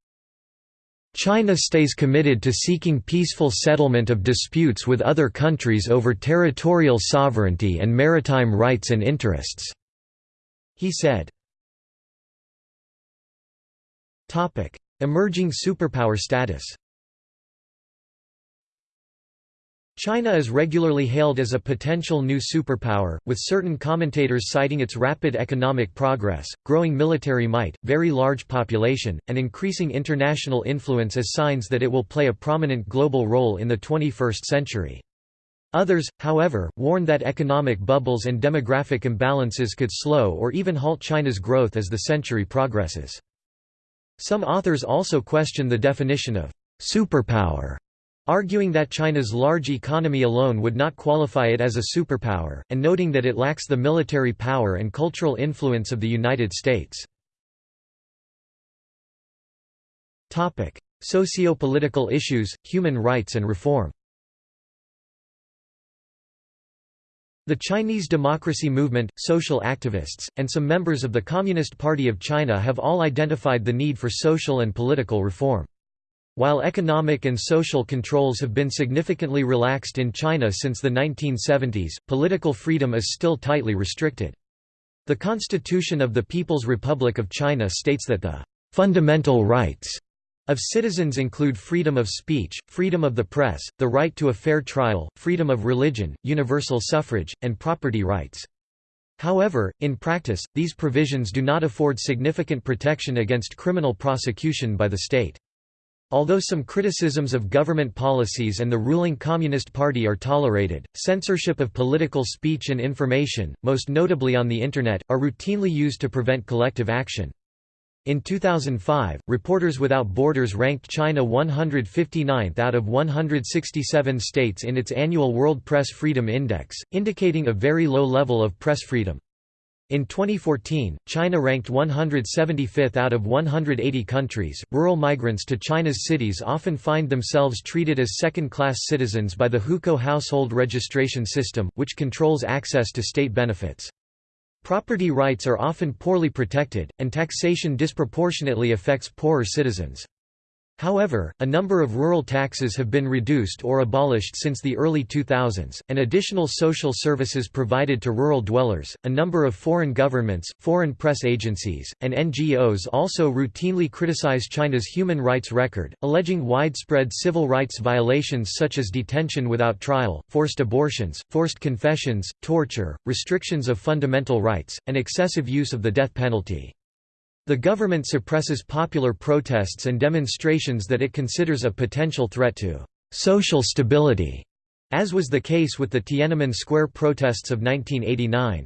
China stays committed to seeking peaceful settlement of disputes with other countries over territorial sovereignty and maritime rights and interests," he said. Emerging superpower status China is regularly hailed as a potential new superpower, with certain commentators citing its rapid economic progress, growing military might, very large population, and increasing international influence as signs that it will play a prominent global role in the 21st century. Others, however, warn that economic bubbles and demographic imbalances could slow or even halt China's growth as the century progresses. Some authors also question the definition of superpower arguing that China's large economy alone would not qualify it as a superpower, and noting that it lacks the military power and cultural influence of the United States. Socio-political issues, human rights and reform The Chinese democracy movement, social activists, and some members of the Communist Party of China have all identified the need for social and political reform. While economic and social controls have been significantly relaxed in China since the 1970s, political freedom is still tightly restricted. The Constitution of the People's Republic of China states that the fundamental rights of citizens include freedom of speech, freedom of the press, the right to a fair trial, freedom of religion, universal suffrage, and property rights. However, in practice, these provisions do not afford significant protection against criminal prosecution by the state. Although some criticisms of government policies and the ruling Communist Party are tolerated, censorship of political speech and information, most notably on the Internet, are routinely used to prevent collective action. In 2005, Reporters Without Borders ranked China 159th out of 167 states in its annual World Press Freedom Index, indicating a very low level of press freedom. In 2014, China ranked 175th out of 180 countries. Rural migrants to China's cities often find themselves treated as second class citizens by the Hukou household registration system, which controls access to state benefits. Property rights are often poorly protected, and taxation disproportionately affects poorer citizens. However, a number of rural taxes have been reduced or abolished since the early 2000s, and additional social services provided to rural dwellers. A number of foreign governments, foreign press agencies, and NGOs also routinely criticize China's human rights record, alleging widespread civil rights violations such as detention without trial, forced abortions, forced confessions, torture, restrictions of fundamental rights, and excessive use of the death penalty. The government suppresses popular protests and demonstrations that it considers a potential threat to social stability, as was the case with the Tiananmen Square protests of 1989.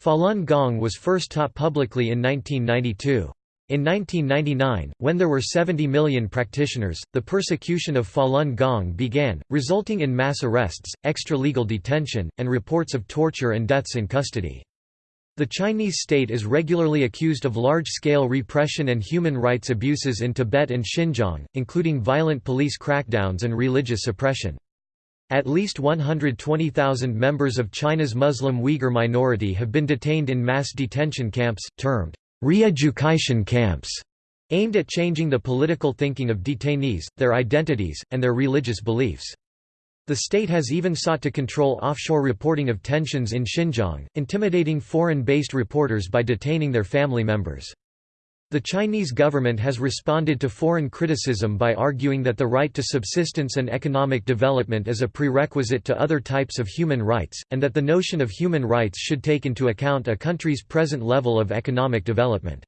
Falun Gong was first taught publicly in 1992. In 1999, when there were 70 million practitioners, the persecution of Falun Gong began, resulting in mass arrests, extra-legal detention, and reports of torture and deaths in custody. The Chinese state is regularly accused of large-scale repression and human rights abuses in Tibet and Xinjiang, including violent police crackdowns and religious suppression. At least 120,000 members of China's Muslim Uyghur minority have been detained in mass detention camps, termed re-education camps, aimed at changing the political thinking of detainees, their identities, and their religious beliefs. The state has even sought to control offshore reporting of tensions in Xinjiang, intimidating foreign-based reporters by detaining their family members. The Chinese government has responded to foreign criticism by arguing that the right to subsistence and economic development is a prerequisite to other types of human rights, and that the notion of human rights should take into account a country's present level of economic development.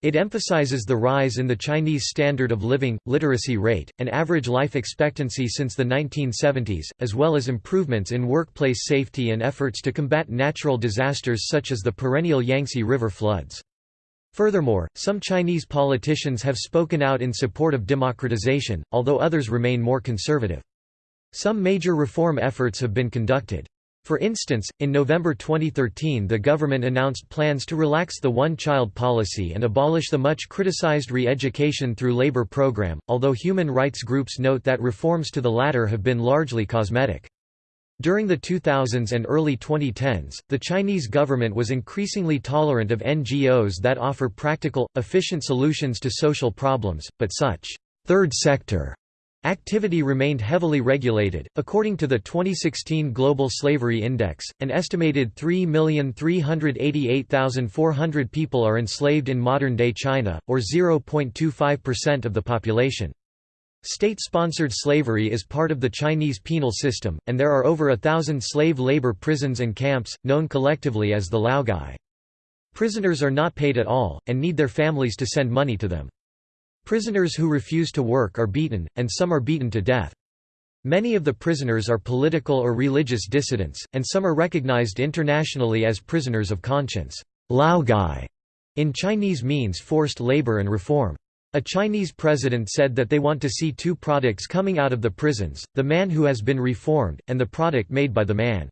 It emphasizes the rise in the Chinese standard of living, literacy rate, and average life expectancy since the 1970s, as well as improvements in workplace safety and efforts to combat natural disasters such as the perennial Yangtze River floods. Furthermore, some Chinese politicians have spoken out in support of democratization, although others remain more conservative. Some major reform efforts have been conducted. For instance, in November 2013 the government announced plans to relax the one-child policy and abolish the much criticized re-education through labor program, although human rights groups note that reforms to the latter have been largely cosmetic. During the 2000s and early 2010s, the Chinese government was increasingly tolerant of NGOs that offer practical, efficient solutions to social problems, but such third sector activity remained heavily regulated. According to the 2016 Global Slavery Index, an estimated 3,388,400 people are enslaved in modern day China, or 0.25% of the population. State-sponsored slavery is part of the Chinese penal system, and there are over a thousand slave labor prisons and camps, known collectively as the Laogai. Prisoners are not paid at all, and need their families to send money to them. Prisoners who refuse to work are beaten, and some are beaten to death. Many of the prisoners are political or religious dissidents, and some are recognized internationally as prisoners of conscience. Laogai in Chinese means forced labor and reform. A Chinese president said that they want to see two products coming out of the prisons, the man who has been reformed, and the product made by the man.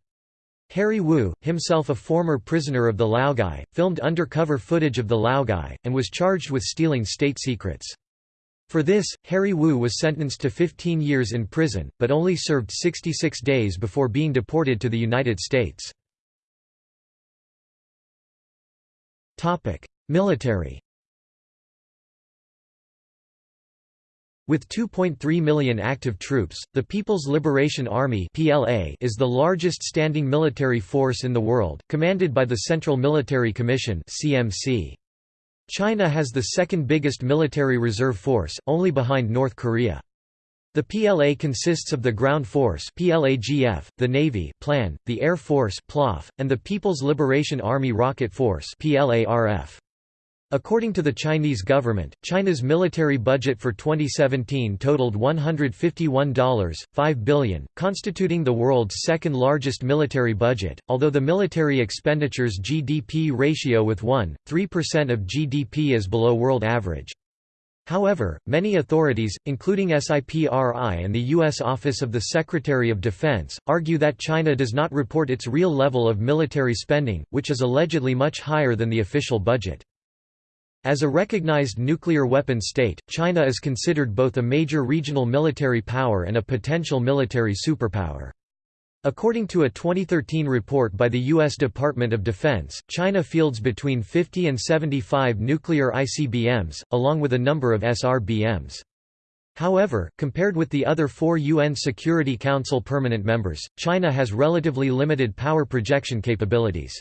Harry Wu, himself a former prisoner of the Laogai, filmed undercover footage of the Laogai, and was charged with stealing state secrets. For this, Harry Wu was sentenced to 15 years in prison, but only served 66 days before being deported to the United States. Military With 2.3 million active troops, the People's Liberation Army (PLA) is the largest standing military force in the world, commanded by the Central Military Commission (CMC). China has the second biggest military reserve force, only behind North Korea. The PLA consists of the Ground Force PLAGF, the Navy Plan, the Air Force PLAF, and the People's Liberation Army Rocket Force PLARF. According to the Chinese government, China's military budget for 2017 totaled $151.5 billion, constituting the world's second largest military budget, although the military expenditures GDP ratio with 1.3% of GDP is below world average. However, many authorities, including SIPRI and the U.S. Office of the Secretary of Defense, argue that China does not report its real level of military spending, which is allegedly much higher than the official budget. As a recognized nuclear weapon state, China is considered both a major regional military power and a potential military superpower. According to a 2013 report by the U.S. Department of Defense, China fields between 50 and 75 nuclear ICBMs, along with a number of SRBMs. However, compared with the other four UN Security Council permanent members, China has relatively limited power projection capabilities.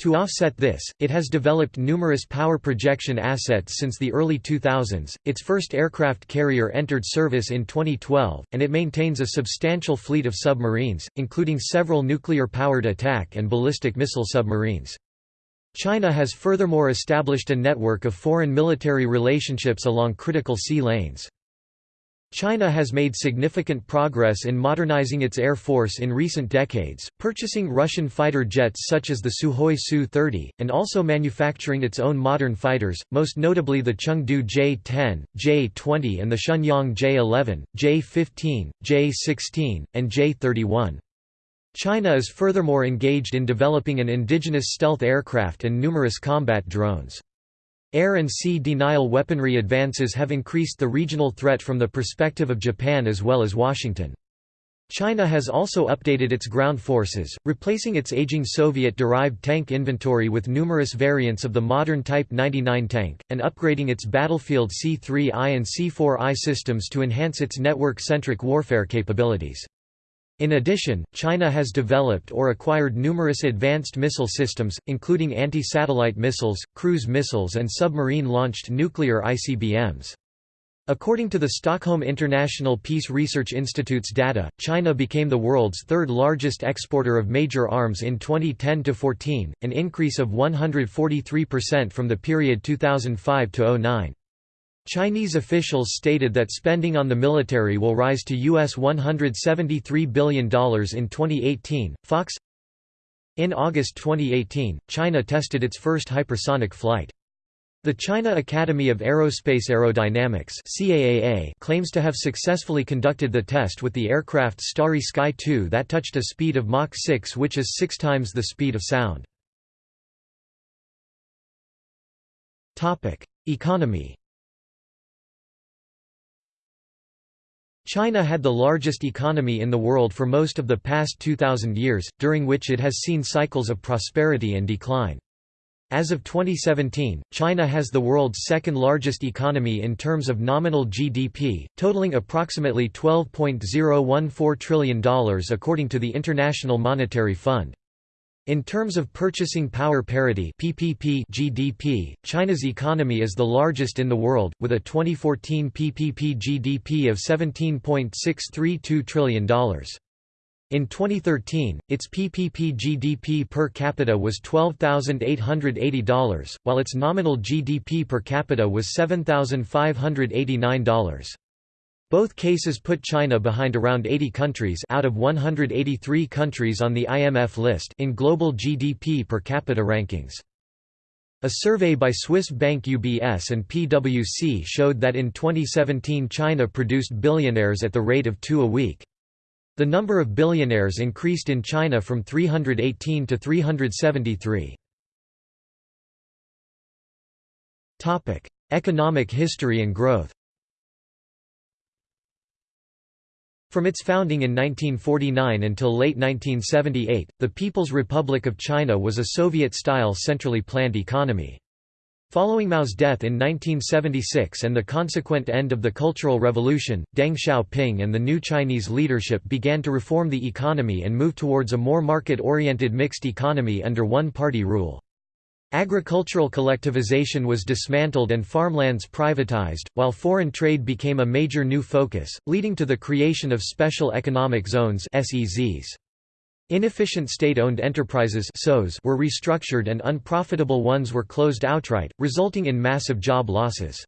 To offset this, it has developed numerous power projection assets since the early 2000s. Its first aircraft carrier entered service in 2012, and it maintains a substantial fleet of submarines, including several nuclear powered attack and ballistic missile submarines. China has furthermore established a network of foreign military relationships along critical sea lanes. China has made significant progress in modernizing its air force in recent decades, purchasing Russian fighter jets such as the Sukhoi Su-30, and also manufacturing its own modern fighters, most notably the Chengdu J-10, J-20 and the Shenyang J-11, J-15, J-16, and J-31. China is furthermore engaged in developing an indigenous stealth aircraft and numerous combat drones. Air and sea denial weaponry advances have increased the regional threat from the perspective of Japan as well as Washington. China has also updated its ground forces, replacing its aging Soviet-derived tank inventory with numerous variants of the modern Type 99 tank, and upgrading its battlefield C-3I and C-4I systems to enhance its network-centric warfare capabilities. In addition, China has developed or acquired numerous advanced missile systems, including anti-satellite missiles, cruise missiles and submarine-launched nuclear ICBMs. According to the Stockholm International Peace Research Institute's data, China became the world's third largest exporter of major arms in 2010–14, an increase of 143% from the period 2005–09. Chinese officials stated that spending on the military will rise to US $173 billion in 2018. Fox In August 2018, China tested its first hypersonic flight. The China Academy of Aerospace Aerodynamics CAAA claims to have successfully conducted the test with the aircraft Starry Sky 2 that touched a speed of Mach 6 which is six times the speed of sound. Economy China had the largest economy in the world for most of the past 2,000 years, during which it has seen cycles of prosperity and decline. As of 2017, China has the world's second largest economy in terms of nominal GDP, totaling approximately $12.014 trillion according to the International Monetary Fund. In terms of purchasing power parity PPP GDP, China's economy is the largest in the world, with a 2014 PPP GDP of $17.632 trillion. In 2013, its PPP GDP per capita was $12,880, while its nominal GDP per capita was $7,589. Both cases put China behind around 80 countries out of 183 countries on the IMF list in global GDP per capita rankings. A survey by Swiss bank UBS and PwC showed that in 2017 China produced billionaires at the rate of two a week. The number of billionaires increased in China from 318 to 373. Economic history and growth From its founding in 1949 until late 1978, the People's Republic of China was a Soviet-style centrally planned economy. Following Mao's death in 1976 and the consequent end of the Cultural Revolution, Deng Xiaoping and the new Chinese leadership began to reform the economy and move towards a more market-oriented mixed economy under one-party rule. Agricultural collectivization was dismantled and farmlands privatized, while foreign trade became a major new focus, leading to the creation of special economic zones SEZs. Inefficient state-owned enterprises were restructured and unprofitable ones were closed outright, resulting in massive job losses.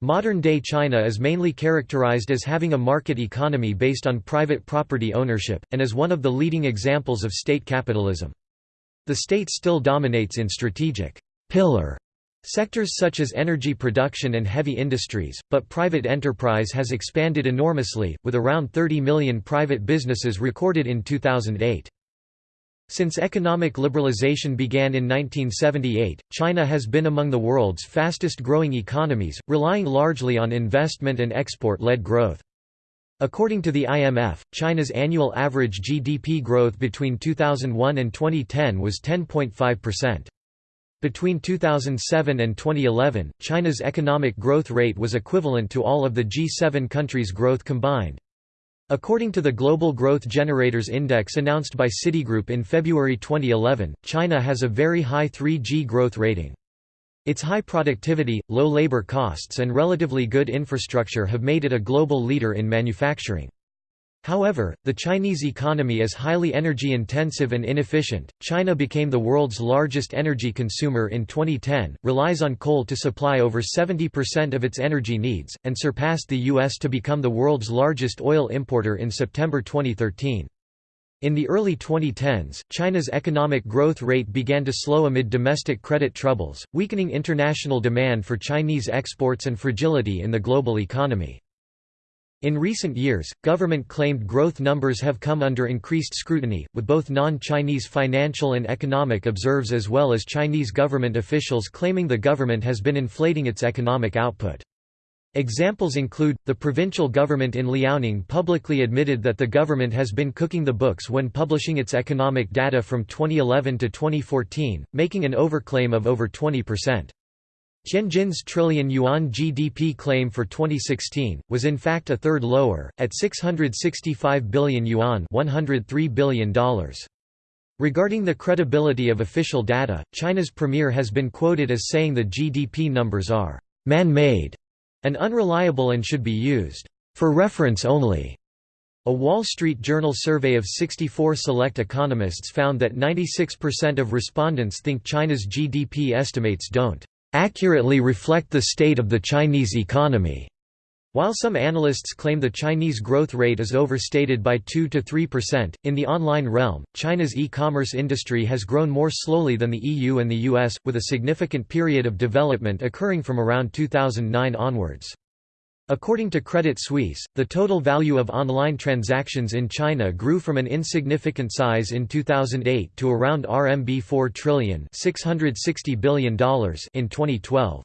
Modern-day China is mainly characterized as having a market economy based on private property ownership, and is one of the leading examples of state capitalism. The state still dominates in strategic pillar sectors such as energy production and heavy industries, but private enterprise has expanded enormously, with around 30 million private businesses recorded in 2008. Since economic liberalization began in 1978, China has been among the world's fastest-growing economies, relying largely on investment and export-led growth. According to the IMF, China's annual average GDP growth between 2001 and 2010 was 10.5%. Between 2007 and 2011, China's economic growth rate was equivalent to all of the G7 countries' growth combined. According to the Global Growth Generators Index announced by Citigroup in February 2011, China has a very high 3G growth rating. Its high productivity, low labor costs and relatively good infrastructure have made it a global leader in manufacturing. However, the Chinese economy is highly energy intensive and inefficient. China became the world's largest energy consumer in 2010, relies on coal to supply over 70% of its energy needs, and surpassed the U.S. to become the world's largest oil importer in September 2013. In the early 2010s, China's economic growth rate began to slow amid domestic credit troubles, weakening international demand for Chinese exports and fragility in the global economy. In recent years, government-claimed growth numbers have come under increased scrutiny, with both non-Chinese financial and economic observers as well as Chinese government officials claiming the government has been inflating its economic output. Examples include, the provincial government in Liaoning publicly admitted that the government has been cooking the books when publishing its economic data from 2011 to 2014, making an overclaim of over 20%. Tianjin's trillion yuan GDP claim for 2016 was in fact a third lower at 665 billion yuan, $103 billion. Regarding the credibility of official data, China's premier has been quoted as saying the GDP numbers are man-made and unreliable and should be used for reference only. A Wall Street Journal survey of 64 select economists found that 96% of respondents think China's GDP estimates don't accurately reflect the state of the Chinese economy. While some analysts claim the Chinese growth rate is overstated by 2 to 3%, in the online realm, China's e-commerce industry has grown more slowly than the EU and the US, with a significant period of development occurring from around 2009 onwards. According to Credit Suisse, the total value of online transactions in China grew from an insignificant size in 2008 to around RMB 4 trillion $660 billion in 2012.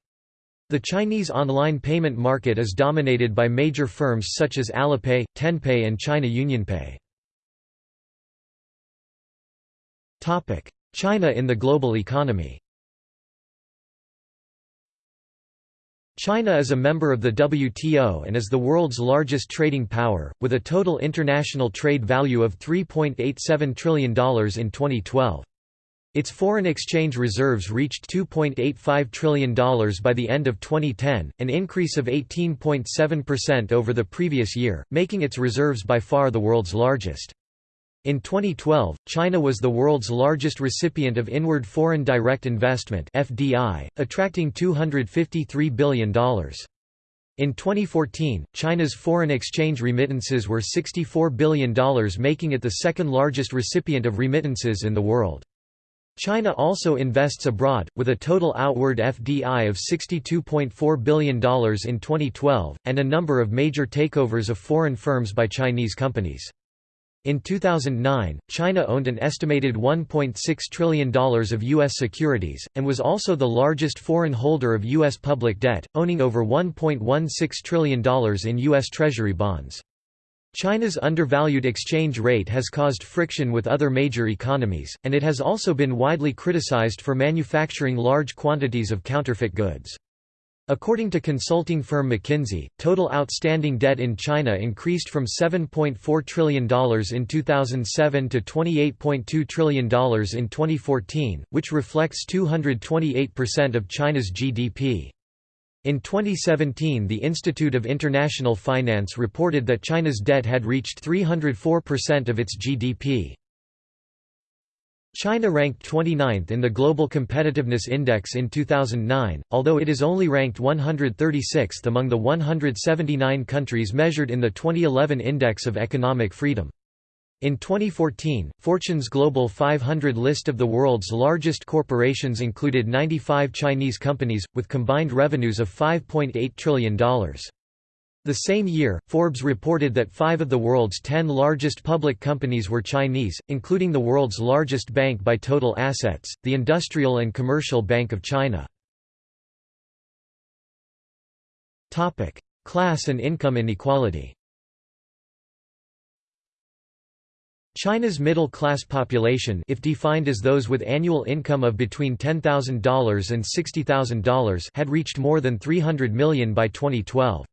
The Chinese online payment market is dominated by major firms such as Alipay, Tenpay and China UnionPay. China in the global economy China is a member of the WTO and is the world's largest trading power, with a total international trade value of $3.87 trillion in 2012. Its foreign exchange reserves reached $2.85 trillion by the end of 2010, an increase of 18.7% over the previous year, making its reserves by far the world's largest. In 2012, China was the world's largest recipient of inward foreign direct investment (FDI), attracting $253 billion. In 2014, China's foreign exchange remittances were $64 billion making it the second largest recipient of remittances in the world. China also invests abroad, with a total outward FDI of $62.4 billion in 2012, and a number of major takeovers of foreign firms by Chinese companies. In 2009, China owned an estimated $1.6 trillion of U.S. securities, and was also the largest foreign holder of U.S. public debt, owning over $1.16 trillion in U.S. Treasury bonds. China's undervalued exchange rate has caused friction with other major economies, and it has also been widely criticized for manufacturing large quantities of counterfeit goods. According to consulting firm McKinsey, total outstanding debt in China increased from $7.4 trillion in 2007 to $28.2 trillion in 2014, which reflects 228% of China's GDP. In 2017 the Institute of International Finance reported that China's debt had reached 304% of its GDP. China ranked 29th in the Global Competitiveness Index in 2009, although it is only ranked 136th among the 179 countries measured in the 2011 Index of Economic Freedom. In 2014, Fortune's Global 500 list of the world's largest corporations included 95 Chinese companies, with combined revenues of $5.8 trillion. The same year, Forbes reported that five of the world's ten largest public companies were Chinese, including the world's largest bank by total assets, the Industrial and Commercial Bank of China. Class and income inequality China's middle-class population if defined as those with annual income of between $10,000 and $60,000 had reached more than 300 million by 2012.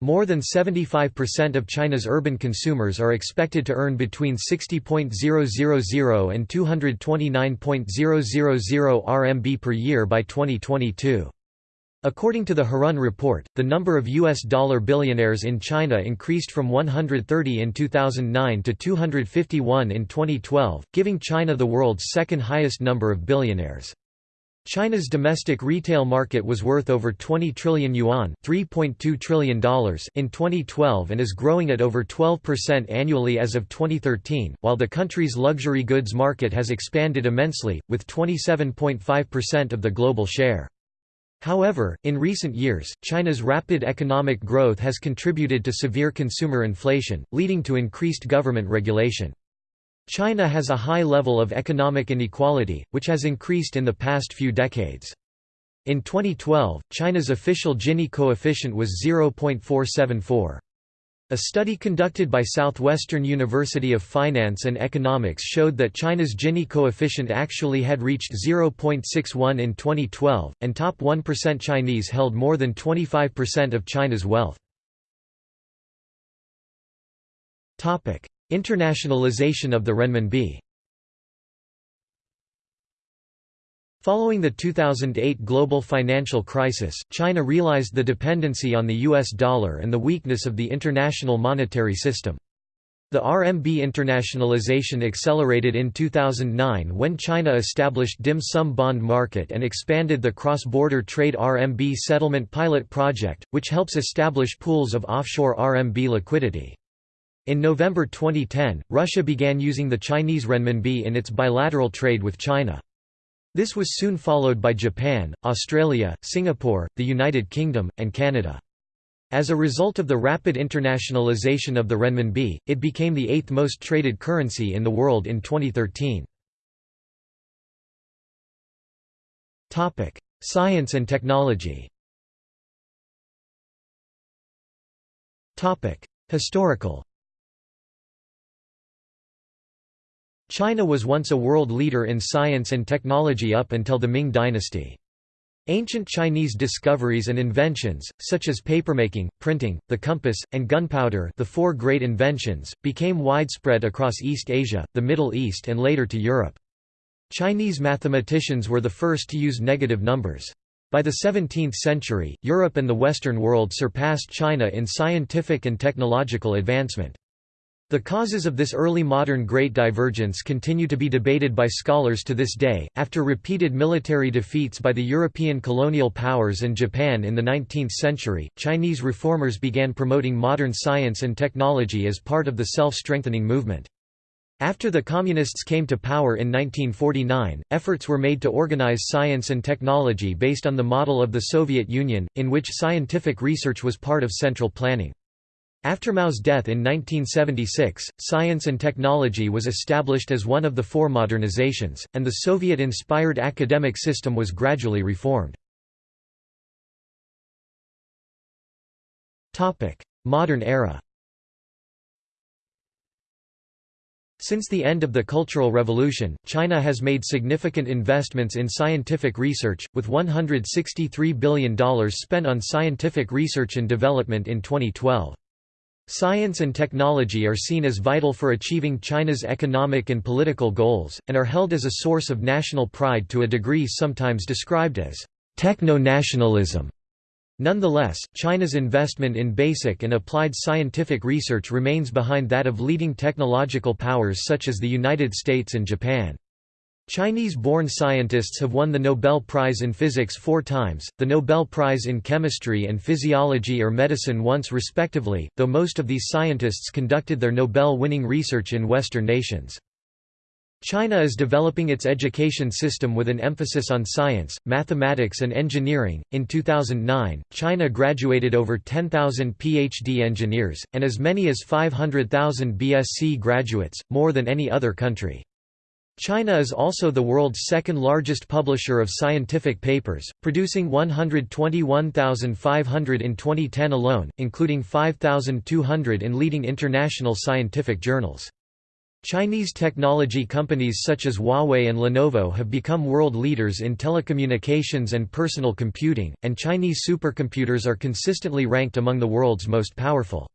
More than 75% of China's urban consumers are expected to earn between 60.000 and 229.000 RMB per year by 2022. According to the Hurun report, the number of U.S. dollar billionaires in China increased from 130 in 2009 to 251 in 2012, giving China the world's second highest number of billionaires. China's domestic retail market was worth over 20 trillion yuan $3.2 trillion in 2012 and is growing at over 12% annually as of 2013, while the country's luxury goods market has expanded immensely, with 27.5% of the global share. However, in recent years, China's rapid economic growth has contributed to severe consumer inflation, leading to increased government regulation. China has a high level of economic inequality, which has increased in the past few decades. In 2012, China's official Gini coefficient was 0.474. A study conducted by Southwestern University of Finance and Economics showed that China's Gini coefficient actually had reached 0.61 in 2012, and top 1% Chinese held more than 25% of China's wealth. Internationalization of the renminbi Following the 2008 global financial crisis, China realized the dependency on the US dollar and the weakness of the international monetary system. The RMB internationalization accelerated in 2009 when China established dim sum bond market and expanded the cross-border trade RMB settlement pilot project, which helps establish pools of offshore RMB liquidity. In November 2010, Russia began using the Chinese renminbi in its bilateral trade with China. This was soon followed by Japan, Australia, Singapore, the United Kingdom, and Canada. As a result of the rapid internationalization of the renminbi, it became the eighth most traded currency in the world in 2013. Topic: Science and technology. Topic: Historical. China was once a world leader in science and technology up until the Ming dynasty. Ancient Chinese discoveries and inventions, such as papermaking, printing, the compass, and gunpowder the four great inventions, became widespread across East Asia, the Middle East and later to Europe. Chinese mathematicians were the first to use negative numbers. By the 17th century, Europe and the Western world surpassed China in scientific and technological advancement. The causes of this early modern Great Divergence continue to be debated by scholars to this day. After repeated military defeats by the European colonial powers and Japan in the 19th century, Chinese reformers began promoting modern science and technology as part of the self strengthening movement. After the Communists came to power in 1949, efforts were made to organize science and technology based on the model of the Soviet Union, in which scientific research was part of central planning. After Mao's death in 1976, science and technology was established as one of the four modernizations, and the Soviet-inspired academic system was gradually reformed. Modern era Since the end of the Cultural Revolution, China has made significant investments in scientific research, with $163 billion spent on scientific research and development in 2012. Science and technology are seen as vital for achieving China's economic and political goals, and are held as a source of national pride to a degree sometimes described as techno-nationalism. Nonetheless, China's investment in basic and applied scientific research remains behind that of leading technological powers such as the United States and Japan. Chinese-born scientists have won the Nobel Prize in Physics four times, the Nobel Prize in Chemistry and Physiology or Medicine once respectively, though most of these scientists conducted their Nobel-winning research in Western nations. China is developing its education system with an emphasis on science, mathematics, and engineering. In 2009, China graduated over 10,000 PhD engineers, and as many as 500,000 BSc graduates, more than any other country. China is also the world's second largest publisher of scientific papers, producing 121,500 in 2010 alone, including 5,200 in leading international scientific journals. Chinese technology companies such as Huawei and Lenovo have become world leaders in telecommunications and personal computing, and Chinese supercomputers are consistently ranked among the world's most powerful.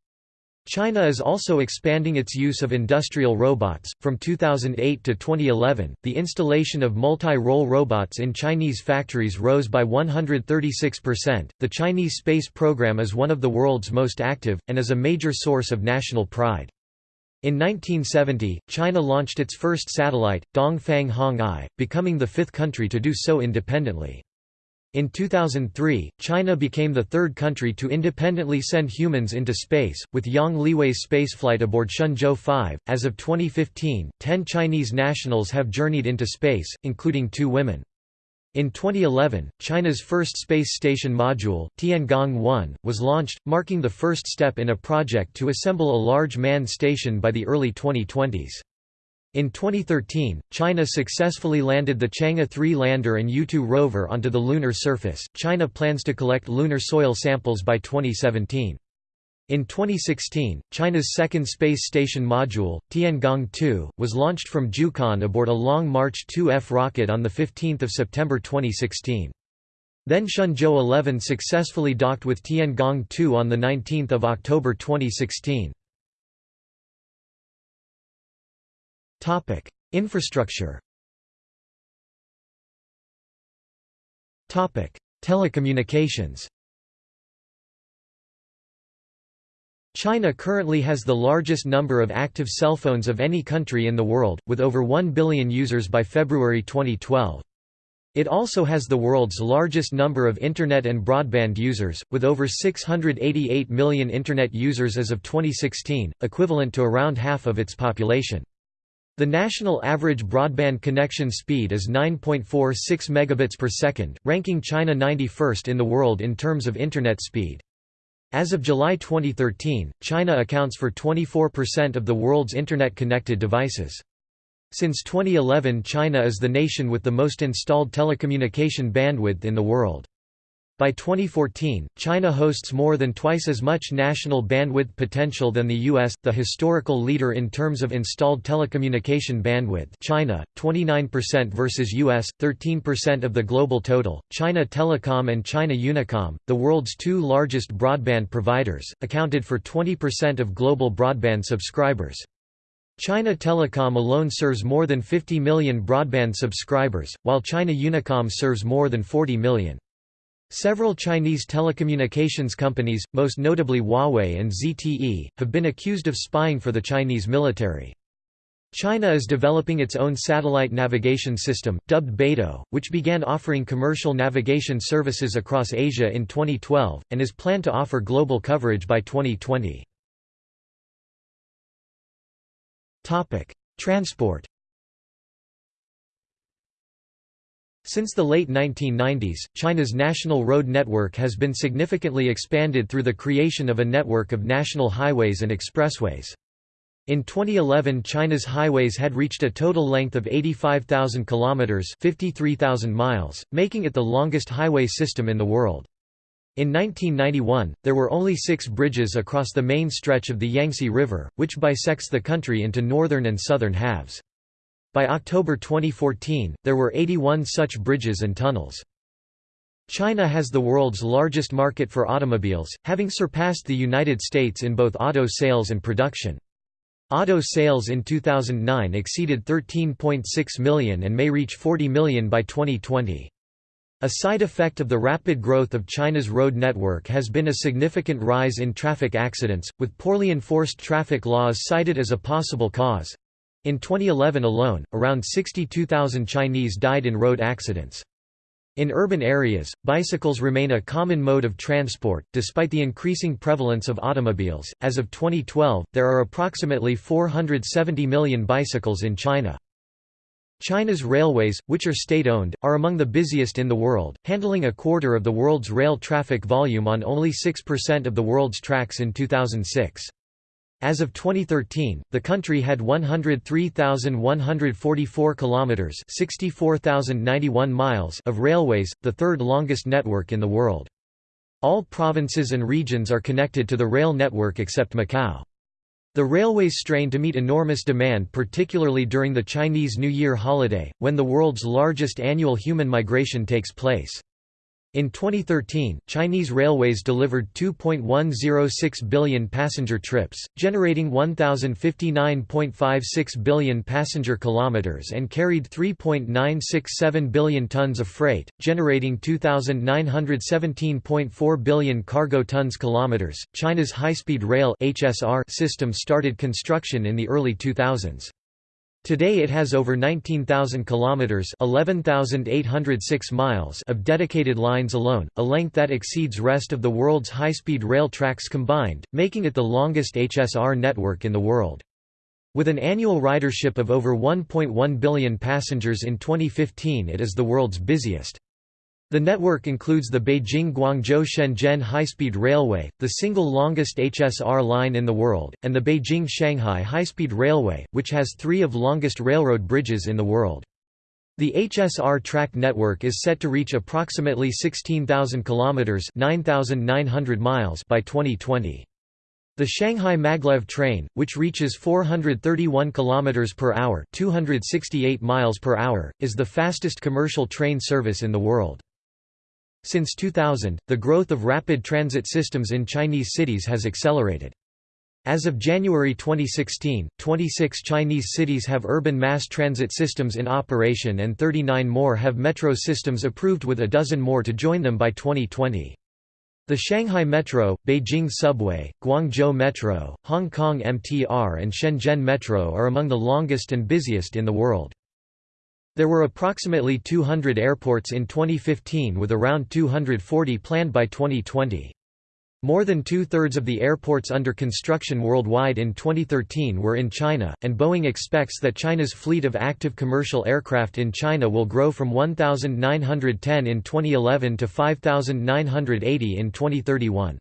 China is also expanding its use of industrial robots. From 2008 to 2011, the installation of multi role robots in Chinese factories rose by 136%. The Chinese space program is one of the world's most active, and is a major source of national pride. In 1970, China launched its first satellite, Dongfang Hong I, becoming the fifth country to do so independently. In 2003, China became the third country to independently send humans into space, with Yang Liwei's spaceflight aboard Shenzhou 5. As of 2015, 10 Chinese nationals have journeyed into space, including two women. In 2011, China's first space station module, Tiangong-1, was launched, marking the first step in a project to assemble a large manned station by the early 2020s. In 2013, China successfully landed the Chang'e 3 lander and Yutu rover onto the lunar surface. China plans to collect lunar soil samples by 2017. In 2016, China's second space station module, Tiangong-2, was launched from Jiuquan aboard a Long March 2F rocket on 15 September 2016. Then Shenzhou 11 successfully docked with Tiangong-2 on 19 October 2016. Topic: Infrastructure. Topic: Telecommunications. China currently has the largest number of active cell phones of any country in the world, with over 1 billion users by February 2012. It also has the world's largest number of Internet and broadband users, with over 688 million Internet users as of 2016, equivalent to around half of its population. The national average broadband connection speed is 9.46 megabits per second, ranking China 91st in the world in terms of internet speed. As of July 2013, China accounts for 24% of the world's internet-connected devices. Since 2011 China is the nation with the most installed telecommunication bandwidth in the world. By 2014, China hosts more than twice as much national bandwidth potential than the US, the historical leader in terms of installed telecommunication bandwidth. China, 29% versus US, 13% of the global total. China Telecom and China Unicom, the world's two largest broadband providers, accounted for 20% of global broadband subscribers. China Telecom alone serves more than 50 million broadband subscribers, while China Unicom serves more than 40 million. Several Chinese telecommunications companies, most notably Huawei and ZTE, have been accused of spying for the Chinese military. China is developing its own satellite navigation system, dubbed Beidou, which began offering commercial navigation services across Asia in 2012, and is planned to offer global coverage by 2020. Transport Since the late 1990s, China's national road network has been significantly expanded through the creation of a network of national highways and expressways. In 2011 China's highways had reached a total length of 85,000 kilometers, 53,000 miles, making it the longest highway system in the world. In 1991, there were only 6 bridges across the main stretch of the Yangtze River, which bisects the country into northern and southern halves. By October 2014, there were 81 such bridges and tunnels. China has the world's largest market for automobiles, having surpassed the United States in both auto sales and production. Auto sales in 2009 exceeded 13.6 million and may reach 40 million by 2020. A side effect of the rapid growth of China's road network has been a significant rise in traffic accidents, with poorly enforced traffic laws cited as a possible cause. In 2011 alone, around 62,000 Chinese died in road accidents. In urban areas, bicycles remain a common mode of transport, despite the increasing prevalence of automobiles. As of 2012, there are approximately 470 million bicycles in China. China's railways, which are state-owned, are among the busiest in the world, handling a quarter of the world's rail traffic volume on only 6% of the world's tracks in 2006. As of 2013, the country had 103,144 kilometers, 64,091 miles of railways, the third longest network in the world. All provinces and regions are connected to the rail network except Macau. The railways strain to meet enormous demand particularly during the Chinese New Year holiday, when the world's largest annual human migration takes place. In 2013, Chinese railways delivered 2.106 billion passenger trips, generating 1059.56 billion passenger kilometers and carried 3.967 billion tons of freight, generating 2917.4 billion cargo tons kilometers. China's high-speed rail (HSR) system started construction in the early 2000s. Today it has over 19,000 kilometers (11,806 miles) of dedicated lines alone, a length that exceeds rest of the world's high-speed rail tracks combined, making it the longest HSR network in the world. With an annual ridership of over 1.1 billion passengers in 2015 it is the world's busiest. The network includes the Beijing-Guangzhou-Shenzhen high-speed railway, the single longest HSR line in the world, and the Beijing-Shanghai high-speed railway, which has three of longest railroad bridges in the world. The HSR track network is set to reach approximately 16,000 kilometers (9,900 miles) by 2020. The Shanghai Maglev train, which reaches 431 km per hour (268 miles per hour), is the fastest commercial train service in the world. Since 2000, the growth of rapid transit systems in Chinese cities has accelerated. As of January 2016, 26 Chinese cities have urban mass transit systems in operation and 39 more have metro systems approved with a dozen more to join them by 2020. The Shanghai Metro, Beijing Subway, Guangzhou Metro, Hong Kong MTR and Shenzhen Metro are among the longest and busiest in the world. There were approximately 200 airports in 2015 with around 240 planned by 2020. More than two-thirds of the airports under construction worldwide in 2013 were in China, and Boeing expects that China's fleet of active commercial aircraft in China will grow from 1,910 in 2011 to 5,980 in 2031.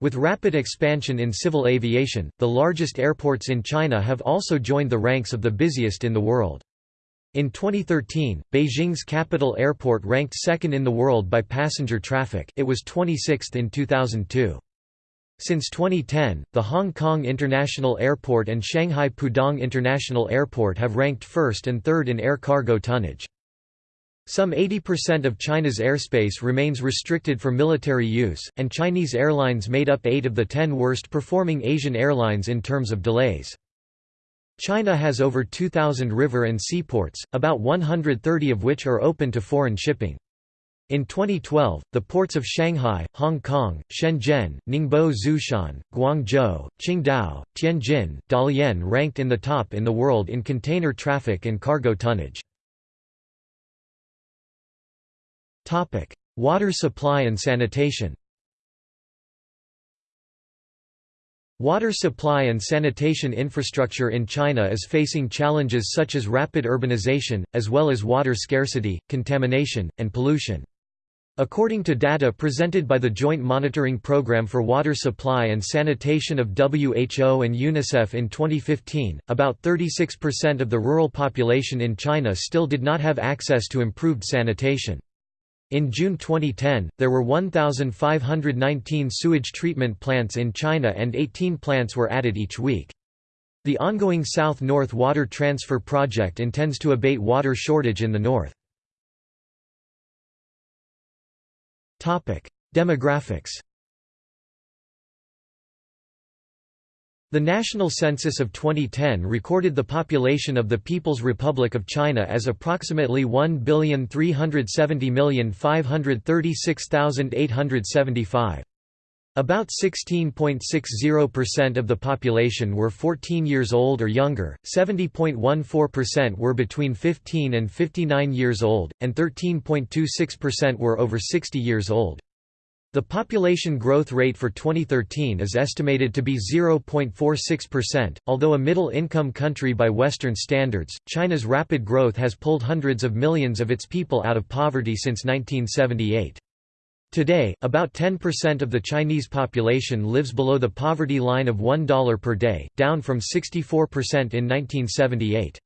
With rapid expansion in civil aviation, the largest airports in China have also joined the ranks of the busiest in the world. In 2013, Beijing's capital airport ranked second in the world by passenger traffic it was 26th in 2002. Since 2010, the Hong Kong International Airport and Shanghai Pudong International Airport have ranked first and third in air cargo tonnage. Some 80% of China's airspace remains restricted for military use, and Chinese airlines made up 8 of the 10 worst performing Asian airlines in terms of delays. China has over 2,000 river and seaports, about 130 of which are open to foreign shipping. In 2012, the ports of Shanghai, Hong Kong, Shenzhen, Ningbo Zhoushan, Guangzhou, Qingdao, Tianjin, Dalian ranked in the top in the world in container traffic and cargo tonnage. Water supply and sanitation Water supply and sanitation infrastructure in China is facing challenges such as rapid urbanization, as well as water scarcity, contamination, and pollution. According to data presented by the Joint Monitoring Programme for Water Supply and Sanitation of WHO and UNICEF in 2015, about 36% of the rural population in China still did not have access to improved sanitation. In June 2010, there were 1,519 sewage treatment plants in China and 18 plants were added each week. The ongoing South-North Water Transfer Project intends to abate water shortage in the north. Demographics The National Census of 2010 recorded the population of the People's Republic of China as approximately 1,370,536,875. About 16.60% of the population were 14 years old or younger, 70.14% were between 15 and 59 years old, and 13.26% were over 60 years old. The population growth rate for 2013 is estimated to be 0.46%. Although a middle income country by Western standards, China's rapid growth has pulled hundreds of millions of its people out of poverty since 1978. Today, about 10% of the Chinese population lives below the poverty line of $1 per day, down from 64% in 1978.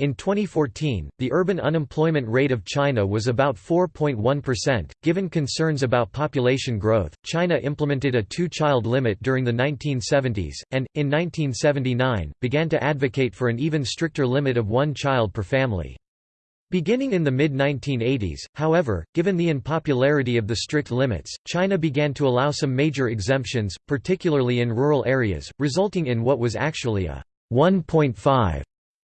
In 2014, the urban unemployment rate of China was about 4.1%. Given concerns about population growth, China implemented a two child limit during the 1970s, and, in 1979, began to advocate for an even stricter limit of one child per family. Beginning in the mid-1980s, however, given the unpopularity of the strict limits, China began to allow some major exemptions, particularly in rural areas, resulting in what was actually a 1.5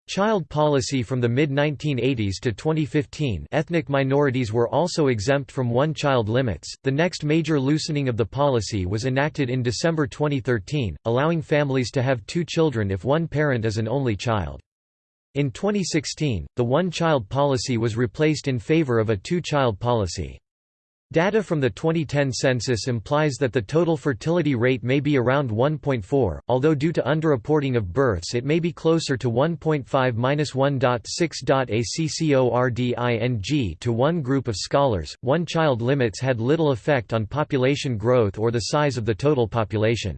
child policy from the mid-1980s to 2015 ethnic minorities were also exempt from one-child limits. The next major loosening of the policy was enacted in December 2013, allowing families to have two children if one parent is an only child. In 2016, the one-child policy was replaced in favor of a two-child policy. Data from the 2010 census implies that the total fertility rate may be around 1.4, although due to underreporting of births it may be closer to 1.5-1.6. To one group of scholars, one-child limits had little effect on population growth or the size of the total population.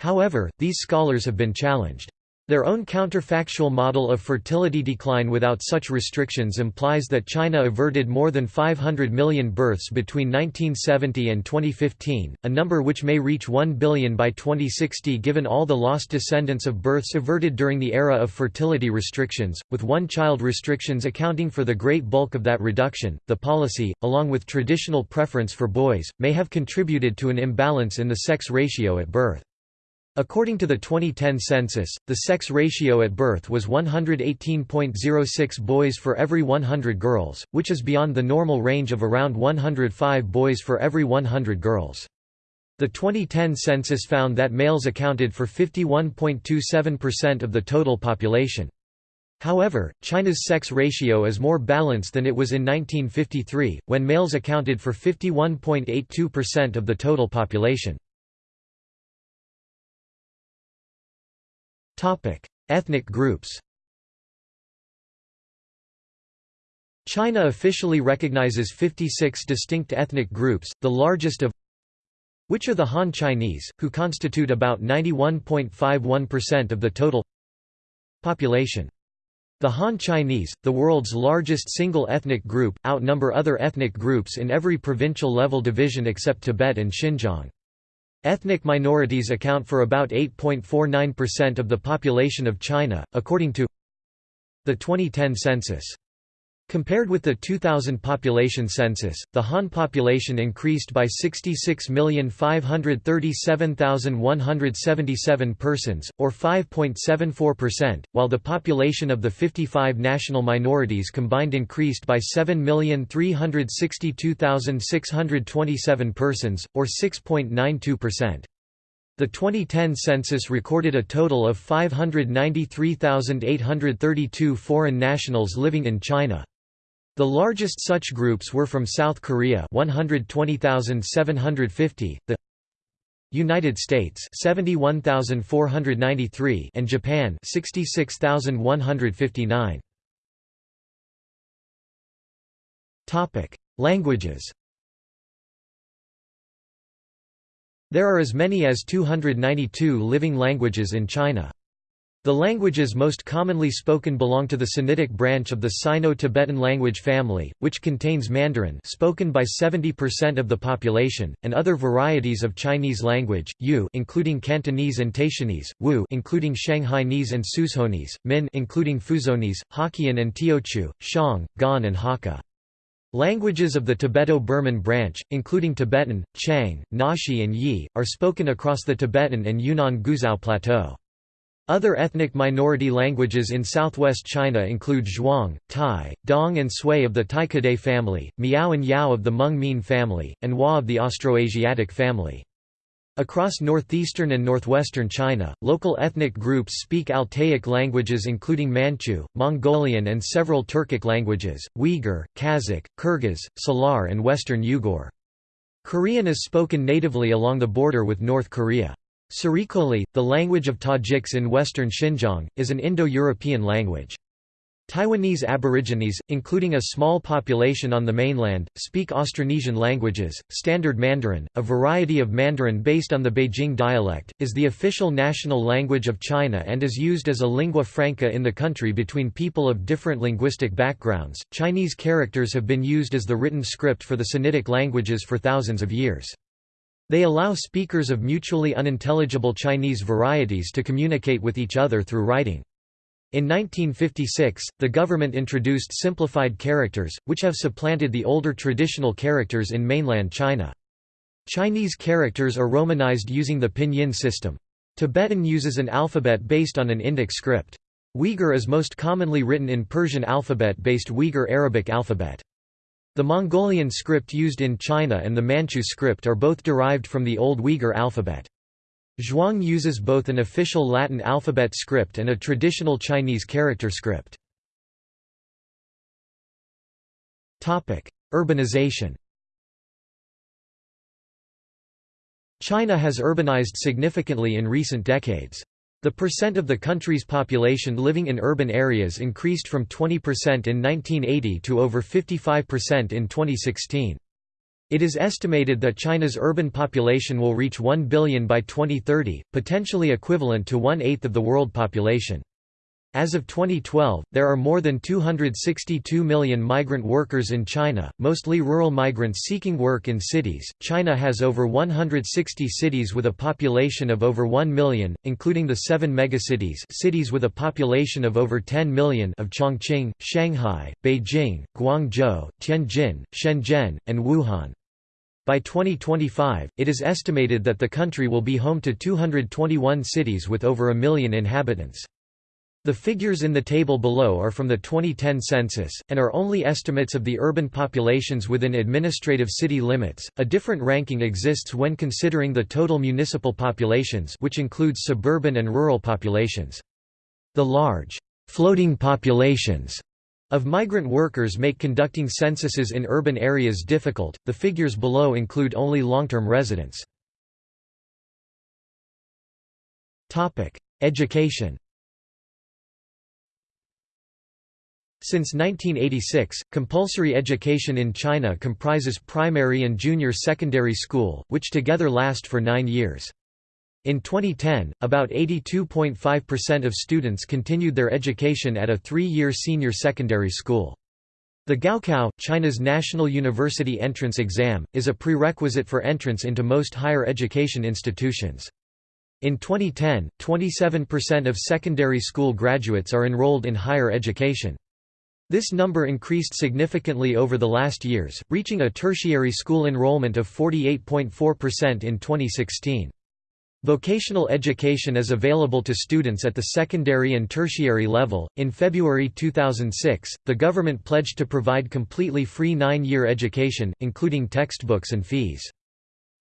However, these scholars have been challenged. Their own counterfactual model of fertility decline without such restrictions implies that China averted more than 500 million births between 1970 and 2015, a number which may reach 1 billion by 2060 given all the lost descendants of births averted during the era of fertility restrictions, with one-child restrictions accounting for the great bulk of that reduction. The policy, along with traditional preference for boys, may have contributed to an imbalance in the sex ratio at birth. According to the 2010 census, the sex ratio at birth was 118.06 boys for every 100 girls, which is beyond the normal range of around 105 boys for every 100 girls. The 2010 census found that males accounted for 51.27% of the total population. However, China's sex ratio is more balanced than it was in 1953, when males accounted for 51.82% of the total population. Topic: Ethnic groups. China officially recognizes 56 distinct ethnic groups, the largest of which are the Han Chinese, who constitute about 91.51% of the total population. The Han Chinese, the world's largest single ethnic group, outnumber other ethnic groups in every provincial level division except Tibet and Xinjiang. Ethnic minorities account for about 8.49% of the population of China, according to the 2010 census. Compared with the 2000 population census, the Han population increased by 66,537,177 persons, or 5.74%, while the population of the 55 national minorities combined increased by 7,362,627 persons, or 6.92%. The 2010 census recorded a total of 593,832 foreign nationals living in China. The largest such groups were from South Korea 120,750, the United States 71,493 and Japan 66,159. Topic: Languages. There are as many as 292 living languages in China. The languages most commonly spoken belong to the Sinitic branch of the Sino-Tibetan language family, which contains Mandarin spoken by 70% of the population, and other varieties of Chinese language, Yue including Cantonese and Taishanese, Wu including Shanghainese and Suzhounese, Min including Fuzhounese, Hokkien and Teochew, Xiang, Gan and Hakka. Languages of the Tibeto-Burman branch, including Tibetan, Qiang, Naxi and Yi, are spoken across the Tibetan and Yunnan Guizhou Plateau. Other ethnic minority languages in southwest China include Zhuang, Tai, Dong and Sui of the Tai-Kadai family, Miao and Yao of the Hmong-Mien family, and Wa of the Austroasiatic family. Across northeastern and northwestern China, local ethnic groups speak Altaic languages including Manchu, Mongolian and several Turkic languages, Uyghur, Kazakh, Kyrgyz, Salar and Western Yugur. Korean is spoken natively along the border with North Korea. Sarikoli, the language of Tajiks in western Xinjiang, is an Indo-European language. Taiwanese Aborigines, including a small population on the mainland, speak Austronesian languages. Standard Mandarin, a variety of Mandarin based on the Beijing dialect, is the official national language of China and is used as a lingua franca in the country between people of different linguistic backgrounds. Chinese characters have been used as the written script for the Sinitic languages for thousands of years. They allow speakers of mutually unintelligible Chinese varieties to communicate with each other through writing. In 1956, the government introduced simplified characters, which have supplanted the older traditional characters in mainland China. Chinese characters are romanized using the pinyin system. Tibetan uses an alphabet based on an Indic script. Uyghur is most commonly written in Persian alphabet-based Uyghur Arabic alphabet. The Mongolian script used in China and the Manchu script are both derived from the Old Uyghur alphabet. Zhuang uses both an official Latin alphabet script and a traditional Chinese character script. Urbanization China has urbanized significantly in recent decades. The percent of the country's population living in urban areas increased from 20% in 1980 to over 55% in 2016. It is estimated that China's urban population will reach 1 billion by 2030, potentially equivalent to one-eighth of the world population. As of 2012, there are more than 262 million migrant workers in China, mostly rural migrants seeking work in cities. China has over 160 cities with a population of over 1 million, including the seven megacities cities with a population of over 10 million of Chongqing, Shanghai, Beijing, Guangzhou, Tianjin, Shenzhen, and Wuhan. By 2025, it is estimated that the country will be home to 221 cities with over a million inhabitants. The figures in the table below are from the 2010 census, and are only estimates of the urban populations within administrative city limits. A different ranking exists when considering the total municipal populations, which includes suburban and rural populations. The large, floating populations of migrant workers make conducting censuses in urban areas difficult. The figures below include only long-term residents. Topic: Education. Since 1986, compulsory education in China comprises primary and junior secondary school, which together last for nine years. In 2010, about 82.5% of students continued their education at a three-year senior secondary school. The Gaokao, China's national university entrance exam, is a prerequisite for entrance into most higher education institutions. In 2010, 27% of secondary school graduates are enrolled in higher education. This number increased significantly over the last years, reaching a tertiary school enrollment of 48.4% in 2016. Vocational education is available to students at the secondary and tertiary level. In February 2006, the government pledged to provide completely free nine year education, including textbooks and fees.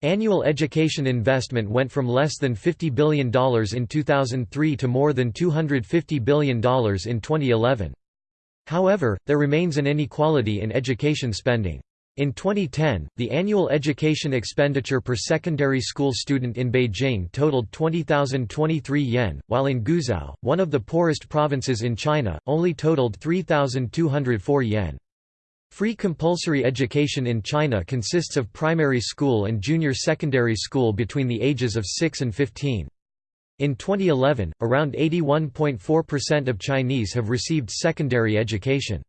Annual education investment went from less than $50 billion in 2003 to more than $250 billion in 2011. However, there remains an inequality in education spending. In 2010, the annual education expenditure per secondary school student in Beijing totaled 20,023 yen, while in Guizhou, one of the poorest provinces in China, only totaled 3,204 yen. Free compulsory education in China consists of primary school and junior secondary school between the ages of 6 and 15. In 2011, around 81.4% of Chinese have received secondary education.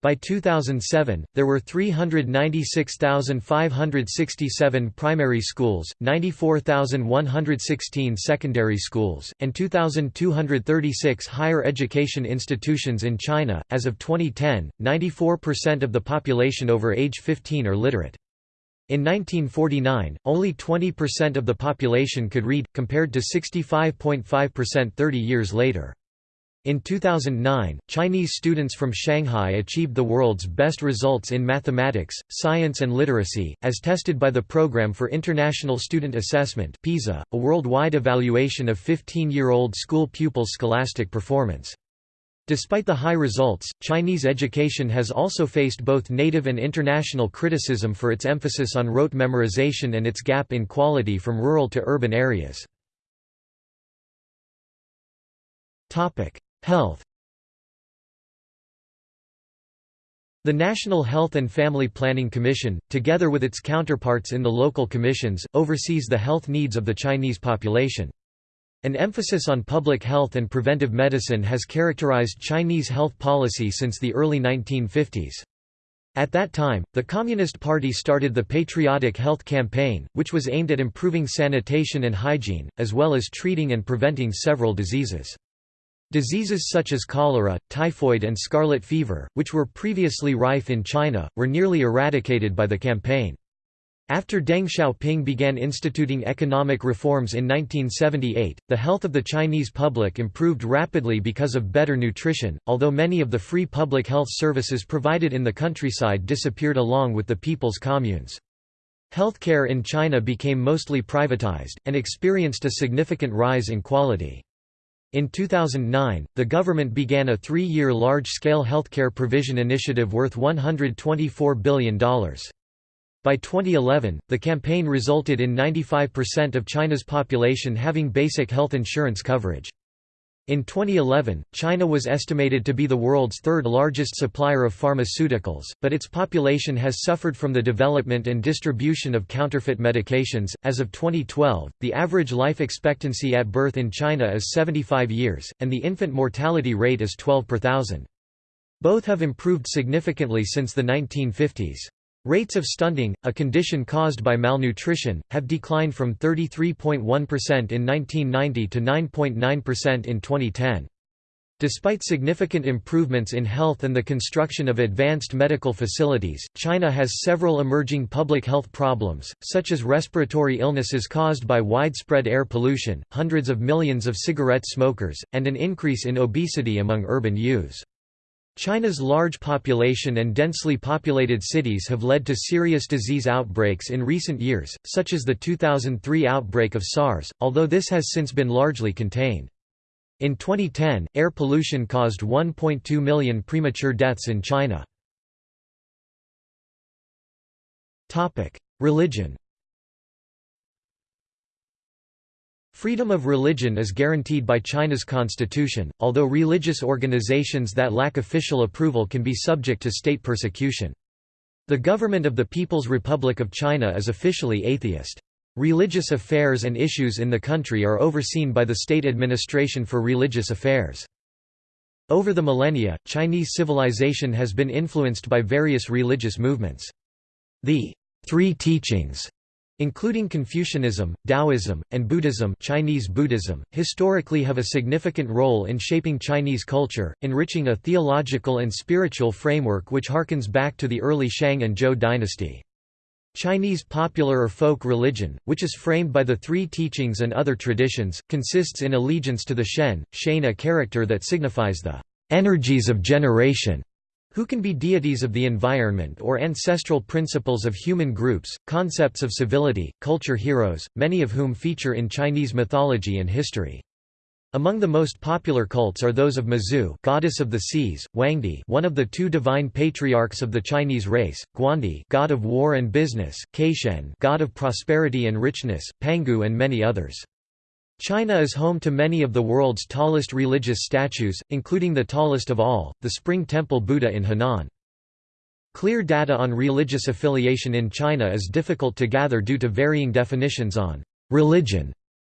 By 2007, there were 396,567 primary schools, 94,116 secondary schools, and 2,236 higher education institutions in China. As of 2010, 94% of the population over age 15 are literate. In 1949, only 20% of the population could read, compared to 65.5% 30 years later. In 2009, Chinese students from Shanghai achieved the world's best results in mathematics, science and literacy, as tested by the Program for International Student Assessment PISA, a worldwide evaluation of 15-year-old school pupils' scholastic performance. Despite the high results, Chinese education has also faced both native and international criticism for its emphasis on rote memorization and its gap in quality from rural to urban areas. Health The National Health and Family Planning Commission, together with its counterparts in the local commissions, oversees the health needs of the Chinese population. An emphasis on public health and preventive medicine has characterized Chinese health policy since the early 1950s. At that time, the Communist Party started the Patriotic Health Campaign, which was aimed at improving sanitation and hygiene, as well as treating and preventing several diseases. Diseases such as cholera, typhoid and scarlet fever, which were previously rife in China, were nearly eradicated by the campaign. After Deng Xiaoping began instituting economic reforms in 1978, the health of the Chinese public improved rapidly because of better nutrition, although many of the free public health services provided in the countryside disappeared along with the people's communes. Healthcare in China became mostly privatized, and experienced a significant rise in quality. In 2009, the government began a three-year large-scale healthcare provision initiative worth $124 billion. By 2011, the campaign resulted in 95% of China's population having basic health insurance coverage. In 2011, China was estimated to be the world's third largest supplier of pharmaceuticals, but its population has suffered from the development and distribution of counterfeit medications. As of 2012, the average life expectancy at birth in China is 75 years, and the infant mortality rate is 12 per thousand. Both have improved significantly since the 1950s. Rates of stunting, a condition caused by malnutrition, have declined from 33.1% in 1990 to 9.9% in 2010. Despite significant improvements in health and the construction of advanced medical facilities, China has several emerging public health problems, such as respiratory illnesses caused by widespread air pollution, hundreds of millions of cigarette smokers, and an increase in obesity among urban youths. China's large population and densely populated cities have led to serious disease outbreaks in recent years, such as the 2003 outbreak of SARS, although this has since been largely contained. In 2010, air pollution caused 1.2 million premature deaths in China. Religion Freedom of religion is guaranteed by China's constitution, although religious organizations that lack official approval can be subject to state persecution. The government of the People's Republic of China is officially atheist. Religious affairs and issues in the country are overseen by the State Administration for Religious Affairs. Over the millennia, Chinese civilization has been influenced by various religious movements. The Three Teachings including Confucianism, Taoism, and Buddhism Chinese Buddhism, historically have a significant role in shaping Chinese culture, enriching a theological and spiritual framework which harkens back to the early Shang and Zhou dynasty. Chinese popular or folk religion, which is framed by the three teachings and other traditions, consists in allegiance to the Shen, Shane a character that signifies the energies of generation, who can be deities of the environment or ancestral principles of human groups, concepts of civility, culture heroes, many of whom feature in Chinese mythology and history. Among the most popular cults are those of Mazu goddess of the seas, Huangdi one of the two divine patriarchs of the Chinese race, Guandi god of war and business, Caishen god of prosperity and richness, Pangu and many others. China is home to many of the world's tallest religious statues, including the tallest of all, the Spring Temple Buddha in Henan. Clear data on religious affiliation in China is difficult to gather due to varying definitions on religion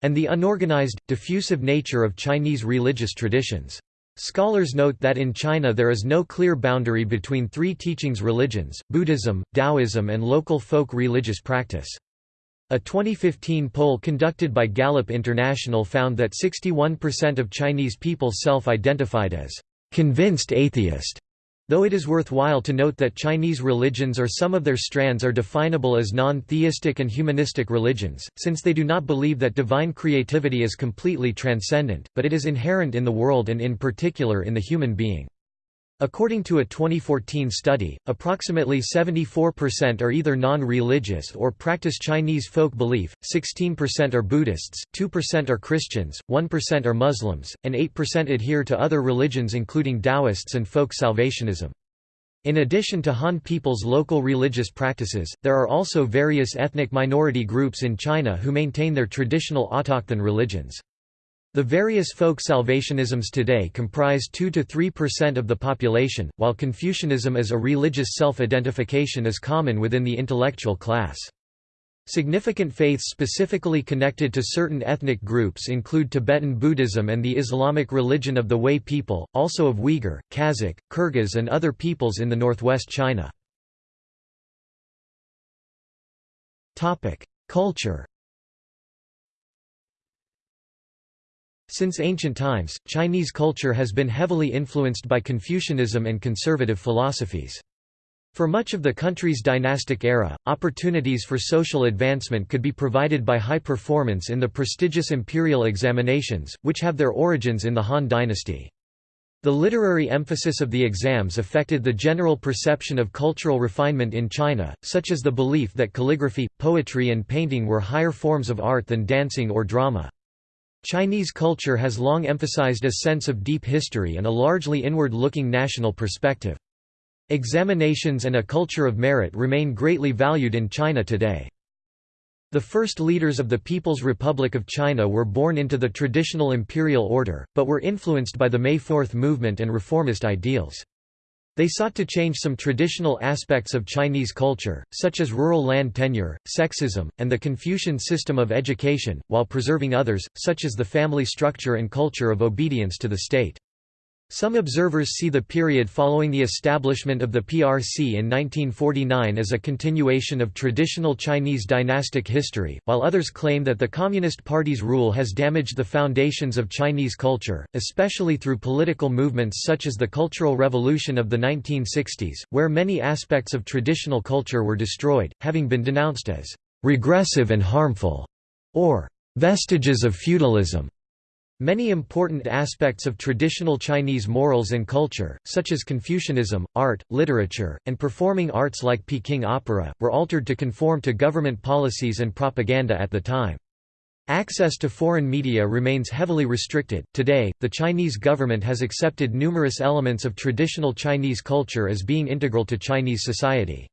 and the unorganized, diffusive nature of Chinese religious traditions. Scholars note that in China there is no clear boundary between three teachings religions, Buddhism, Taoism and local folk religious practice. A 2015 poll conducted by Gallup International found that 61% of Chinese people self-identified as convinced atheist, Though it is worthwhile to note that Chinese religions or some of their strands are definable as non-theistic and humanistic religions, since they do not believe that divine creativity is completely transcendent, but it is inherent in the world and in particular in the human being. According to a 2014 study, approximately 74% are either non-religious or practice Chinese folk belief, 16% are Buddhists, 2% are Christians, 1% are Muslims, and 8% adhere to other religions including Taoists and folk salvationism. In addition to Han people's local religious practices, there are also various ethnic minority groups in China who maintain their traditional autochthon religions. The various folk salvationisms today comprise 2–3% of the population, while Confucianism as a religious self-identification is common within the intellectual class. Significant faiths specifically connected to certain ethnic groups include Tibetan Buddhism and the Islamic religion of the Hui people, also of Uyghur, Kazakh, Kyrgyz and other peoples in the northwest China. Culture Since ancient times, Chinese culture has been heavily influenced by Confucianism and conservative philosophies. For much of the country's dynastic era, opportunities for social advancement could be provided by high performance in the prestigious imperial examinations, which have their origins in the Han dynasty. The literary emphasis of the exams affected the general perception of cultural refinement in China, such as the belief that calligraphy, poetry and painting were higher forms of art than dancing or drama. Chinese culture has long emphasized a sense of deep history and a largely inward-looking national perspective. Examinations and a culture of merit remain greatly valued in China today. The first leaders of the People's Republic of China were born into the traditional imperial order, but were influenced by the May Fourth movement and reformist ideals. They sought to change some traditional aspects of Chinese culture, such as rural land tenure, sexism, and the Confucian system of education, while preserving others, such as the family structure and culture of obedience to the state. Some observers see the period following the establishment of the PRC in 1949 as a continuation of traditional Chinese dynastic history, while others claim that the Communist Party's rule has damaged the foundations of Chinese culture, especially through political movements such as the Cultural Revolution of the 1960s, where many aspects of traditional culture were destroyed, having been denounced as regressive and harmful, or vestiges of feudalism. Many important aspects of traditional Chinese morals and culture, such as Confucianism, art, literature, and performing arts like Peking opera, were altered to conform to government policies and propaganda at the time. Access to foreign media remains heavily restricted. Today, the Chinese government has accepted numerous elements of traditional Chinese culture as being integral to Chinese society.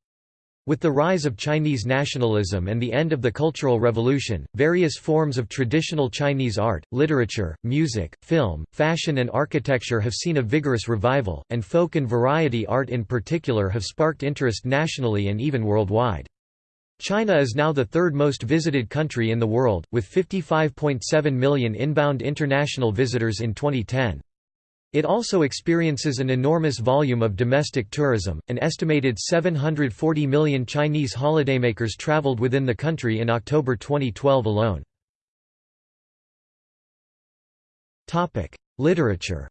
With the rise of Chinese nationalism and the end of the Cultural Revolution, various forms of traditional Chinese art, literature, music, film, fashion and architecture have seen a vigorous revival, and folk and variety art in particular have sparked interest nationally and even worldwide. China is now the third most visited country in the world, with 55.7 million inbound international visitors in 2010. It also experiences an enormous volume of domestic tourism. An estimated 740 million Chinese holidaymakers traveled within the country in October 2012 alone. Topic: Literature.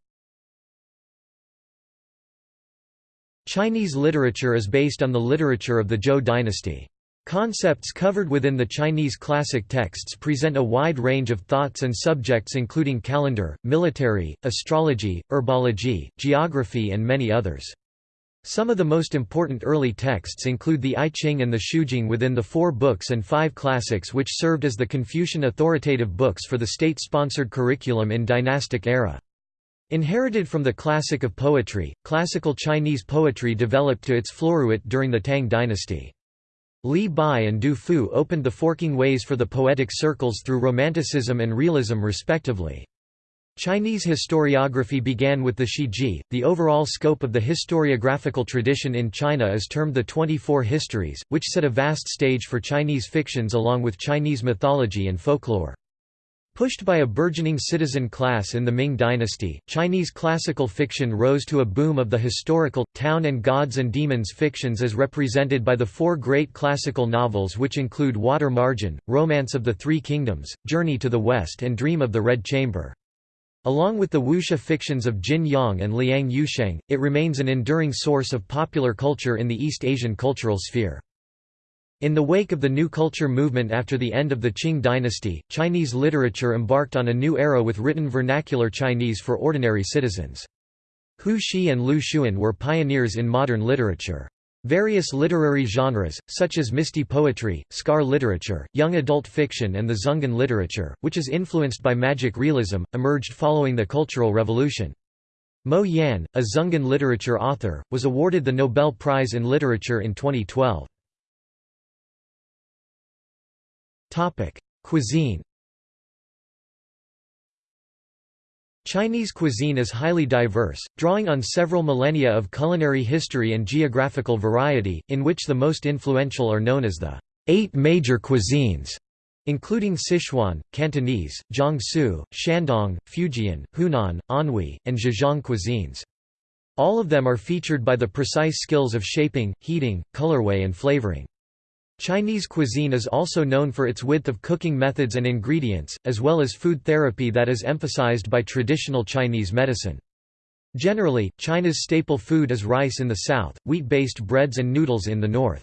Chinese literature is based on the literature of the Zhou dynasty. Concepts covered within the Chinese classic texts present a wide range of thoughts and subjects including calendar, military, astrology, herbology, geography and many others. Some of the most important early texts include the I Ching and the Shujing within the four books and five classics which served as the Confucian authoritative books for the state-sponsored curriculum in dynastic era. Inherited from the classic of poetry, classical Chinese poetry developed to its floruit during the Tang dynasty. Li Bai and Du Fu opened the forking ways for the poetic circles through Romanticism and Realism respectively. Chinese historiography began with the Shiji. The overall scope of the historiographical tradition in China is termed the 24 Histories, which set a vast stage for Chinese fictions along with Chinese mythology and folklore. Pushed by a burgeoning citizen class in the Ming dynasty, Chinese classical fiction rose to a boom of the historical, town and gods and demons fictions as represented by the four great classical novels which include Water Margin, Romance of the Three Kingdoms, Journey to the West and Dream of the Red Chamber. Along with the wuxia fictions of Jin Yong and Liang Yusheng, it remains an enduring source of popular culture in the East Asian cultural sphere. In the wake of the New Culture movement after the end of the Qing dynasty, Chinese literature embarked on a new era with written vernacular Chinese for ordinary citizens. Hu Shih and Lu Xun were pioneers in modern literature. Various literary genres, such as Misty poetry, scar literature, young adult fiction and the Xungen literature, which is influenced by magic realism, emerged following the Cultural Revolution. Mo Yan, a Xungen literature author, was awarded the Nobel Prize in Literature in 2012. Topic: Cuisine. Chinese cuisine is highly diverse, drawing on several millennia of culinary history and geographical variety, in which the most influential are known as the eight major cuisines, including Sichuan, Cantonese, Jiangsu, Shandong, Fujian, Hunan, Anhui, and Zhejiang cuisines. All of them are featured by the precise skills of shaping, heating, colorway and flavoring. Chinese cuisine is also known for its width of cooking methods and ingredients, as well as food therapy that is emphasized by traditional Chinese medicine. Generally, China's staple food is rice in the south, wheat-based breads and noodles in the north.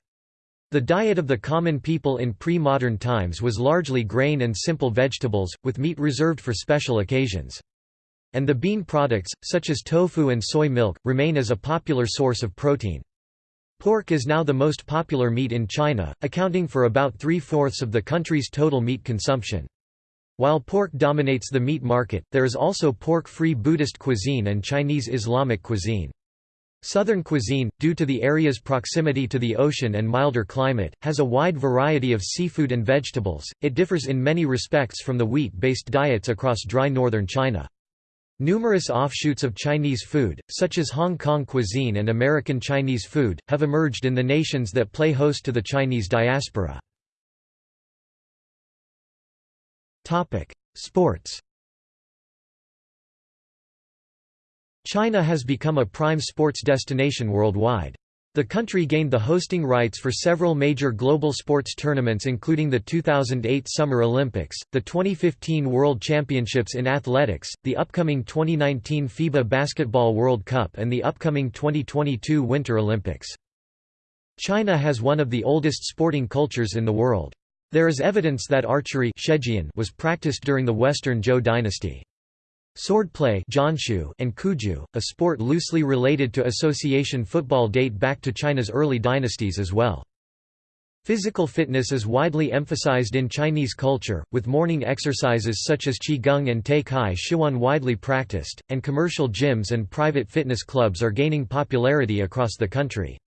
The diet of the common people in pre-modern times was largely grain and simple vegetables, with meat reserved for special occasions. And the bean products, such as tofu and soy milk, remain as a popular source of protein. Pork is now the most popular meat in China, accounting for about three-fourths of the country's total meat consumption. While pork dominates the meat market, there is also pork-free Buddhist cuisine and Chinese Islamic cuisine. Southern cuisine, due to the area's proximity to the ocean and milder climate, has a wide variety of seafood and vegetables. It differs in many respects from the wheat-based diets across dry northern China. Numerous offshoots of Chinese food, such as Hong Kong cuisine and American Chinese food, have emerged in the nations that play host to the Chinese diaspora. Sports China has become a prime sports destination worldwide. The country gained the hosting rights for several major global sports tournaments including the 2008 Summer Olympics, the 2015 World Championships in Athletics, the upcoming 2019 FIBA Basketball World Cup and the upcoming 2022 Winter Olympics. China has one of the oldest sporting cultures in the world. There is evidence that archery was practiced during the Western Zhou dynasty. Swordplay and Cuju, a sport loosely related to association football date back to China's early dynasties as well. Physical fitness is widely emphasized in Chinese culture, with morning exercises such as Qigong and Tai Chi widely practiced, and commercial gyms and private fitness clubs are gaining popularity across the country.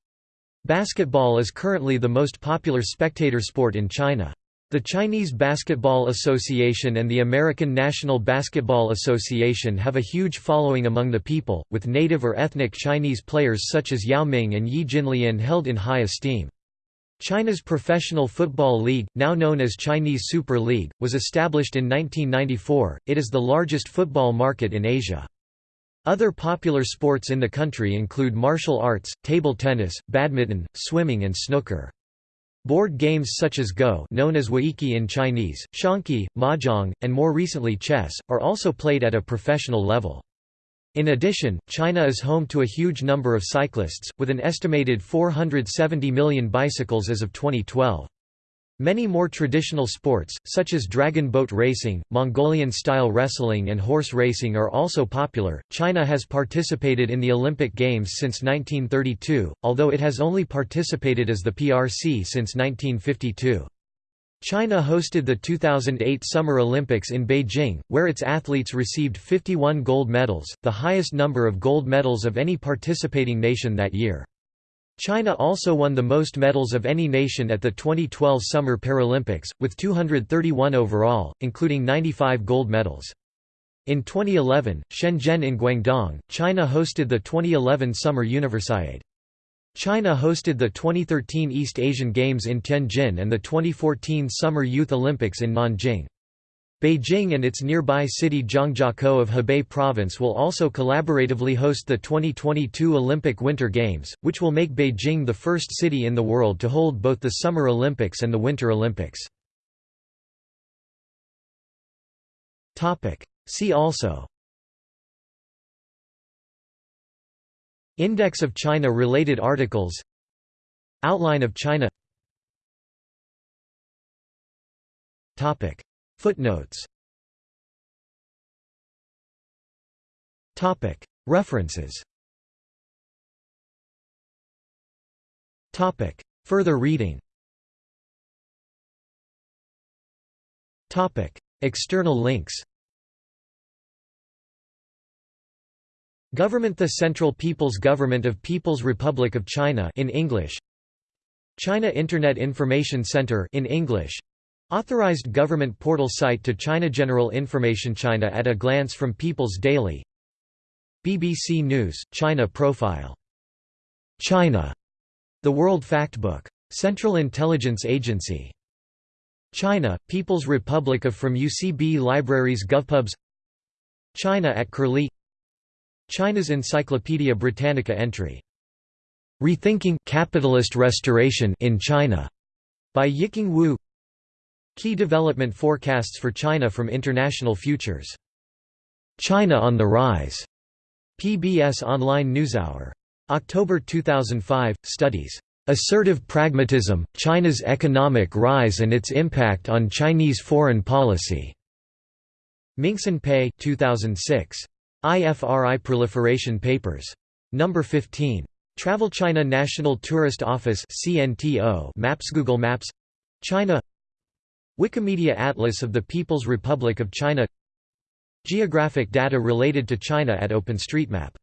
Basketball is currently the most popular spectator sport in China. The Chinese Basketball Association and the American National Basketball Association have a huge following among the people, with native or ethnic Chinese players such as Yao Ming and Yi Jianlian held in high esteem. China's Professional Football League, now known as Chinese Super League, was established in 1994. It is the largest football market in Asia. Other popular sports in the country include martial arts, table tennis, badminton, swimming and snooker. Board games such as Go known as Weiqi in Chinese, Xiangqi, Mahjong, and more recently chess, are also played at a professional level. In addition, China is home to a huge number of cyclists, with an estimated 470 million bicycles as of 2012. Many more traditional sports, such as dragon boat racing, Mongolian style wrestling, and horse racing, are also popular. China has participated in the Olympic Games since 1932, although it has only participated as the PRC since 1952. China hosted the 2008 Summer Olympics in Beijing, where its athletes received 51 gold medals, the highest number of gold medals of any participating nation that year. China also won the most medals of any nation at the 2012 Summer Paralympics, with 231 overall, including 95 gold medals. In 2011, Shenzhen in Guangdong, China hosted the 2011 Summer Universiade. China hosted the 2013 East Asian Games in Tianjin and the 2014 Summer Youth Olympics in Nanjing. Beijing and its nearby city Zhangjiakou of Hebei Province will also collaboratively host the 2022 Olympic Winter Games, which will make Beijing the first city in the world to hold both the Summer Olympics and the Winter Olympics. See also Index of China-related articles Outline of China Footnotes. References. Further reading. External links. Government The Central People's Government of People's Republic of China in English. China Internet Information Center in English Authorized government portal site to China General Information China at a glance from People's Daily BBC News, China Profile. China. The World Factbook. Central Intelligence Agency. China, People's Republic of from UCB Libraries GovPubs China at Curlie China's Encyclopaedia Britannica entry. Rethinking Capitalist Restoration in China by Yiqing Wu. Key development forecasts for China from International Futures. China on the Rise. PBS Online NewsHour. October 2005, Studies. Assertive Pragmatism, China's Economic Rise and Its Impact on Chinese Foreign Policy. Minxin Pei 2006. IFRI Proliferation Papers. No. 15. Travel China National Tourist Office CNTO Maps Google Maps China Wikimedia Atlas of the People's Republic of China. Geographic data related to China at OpenStreetMap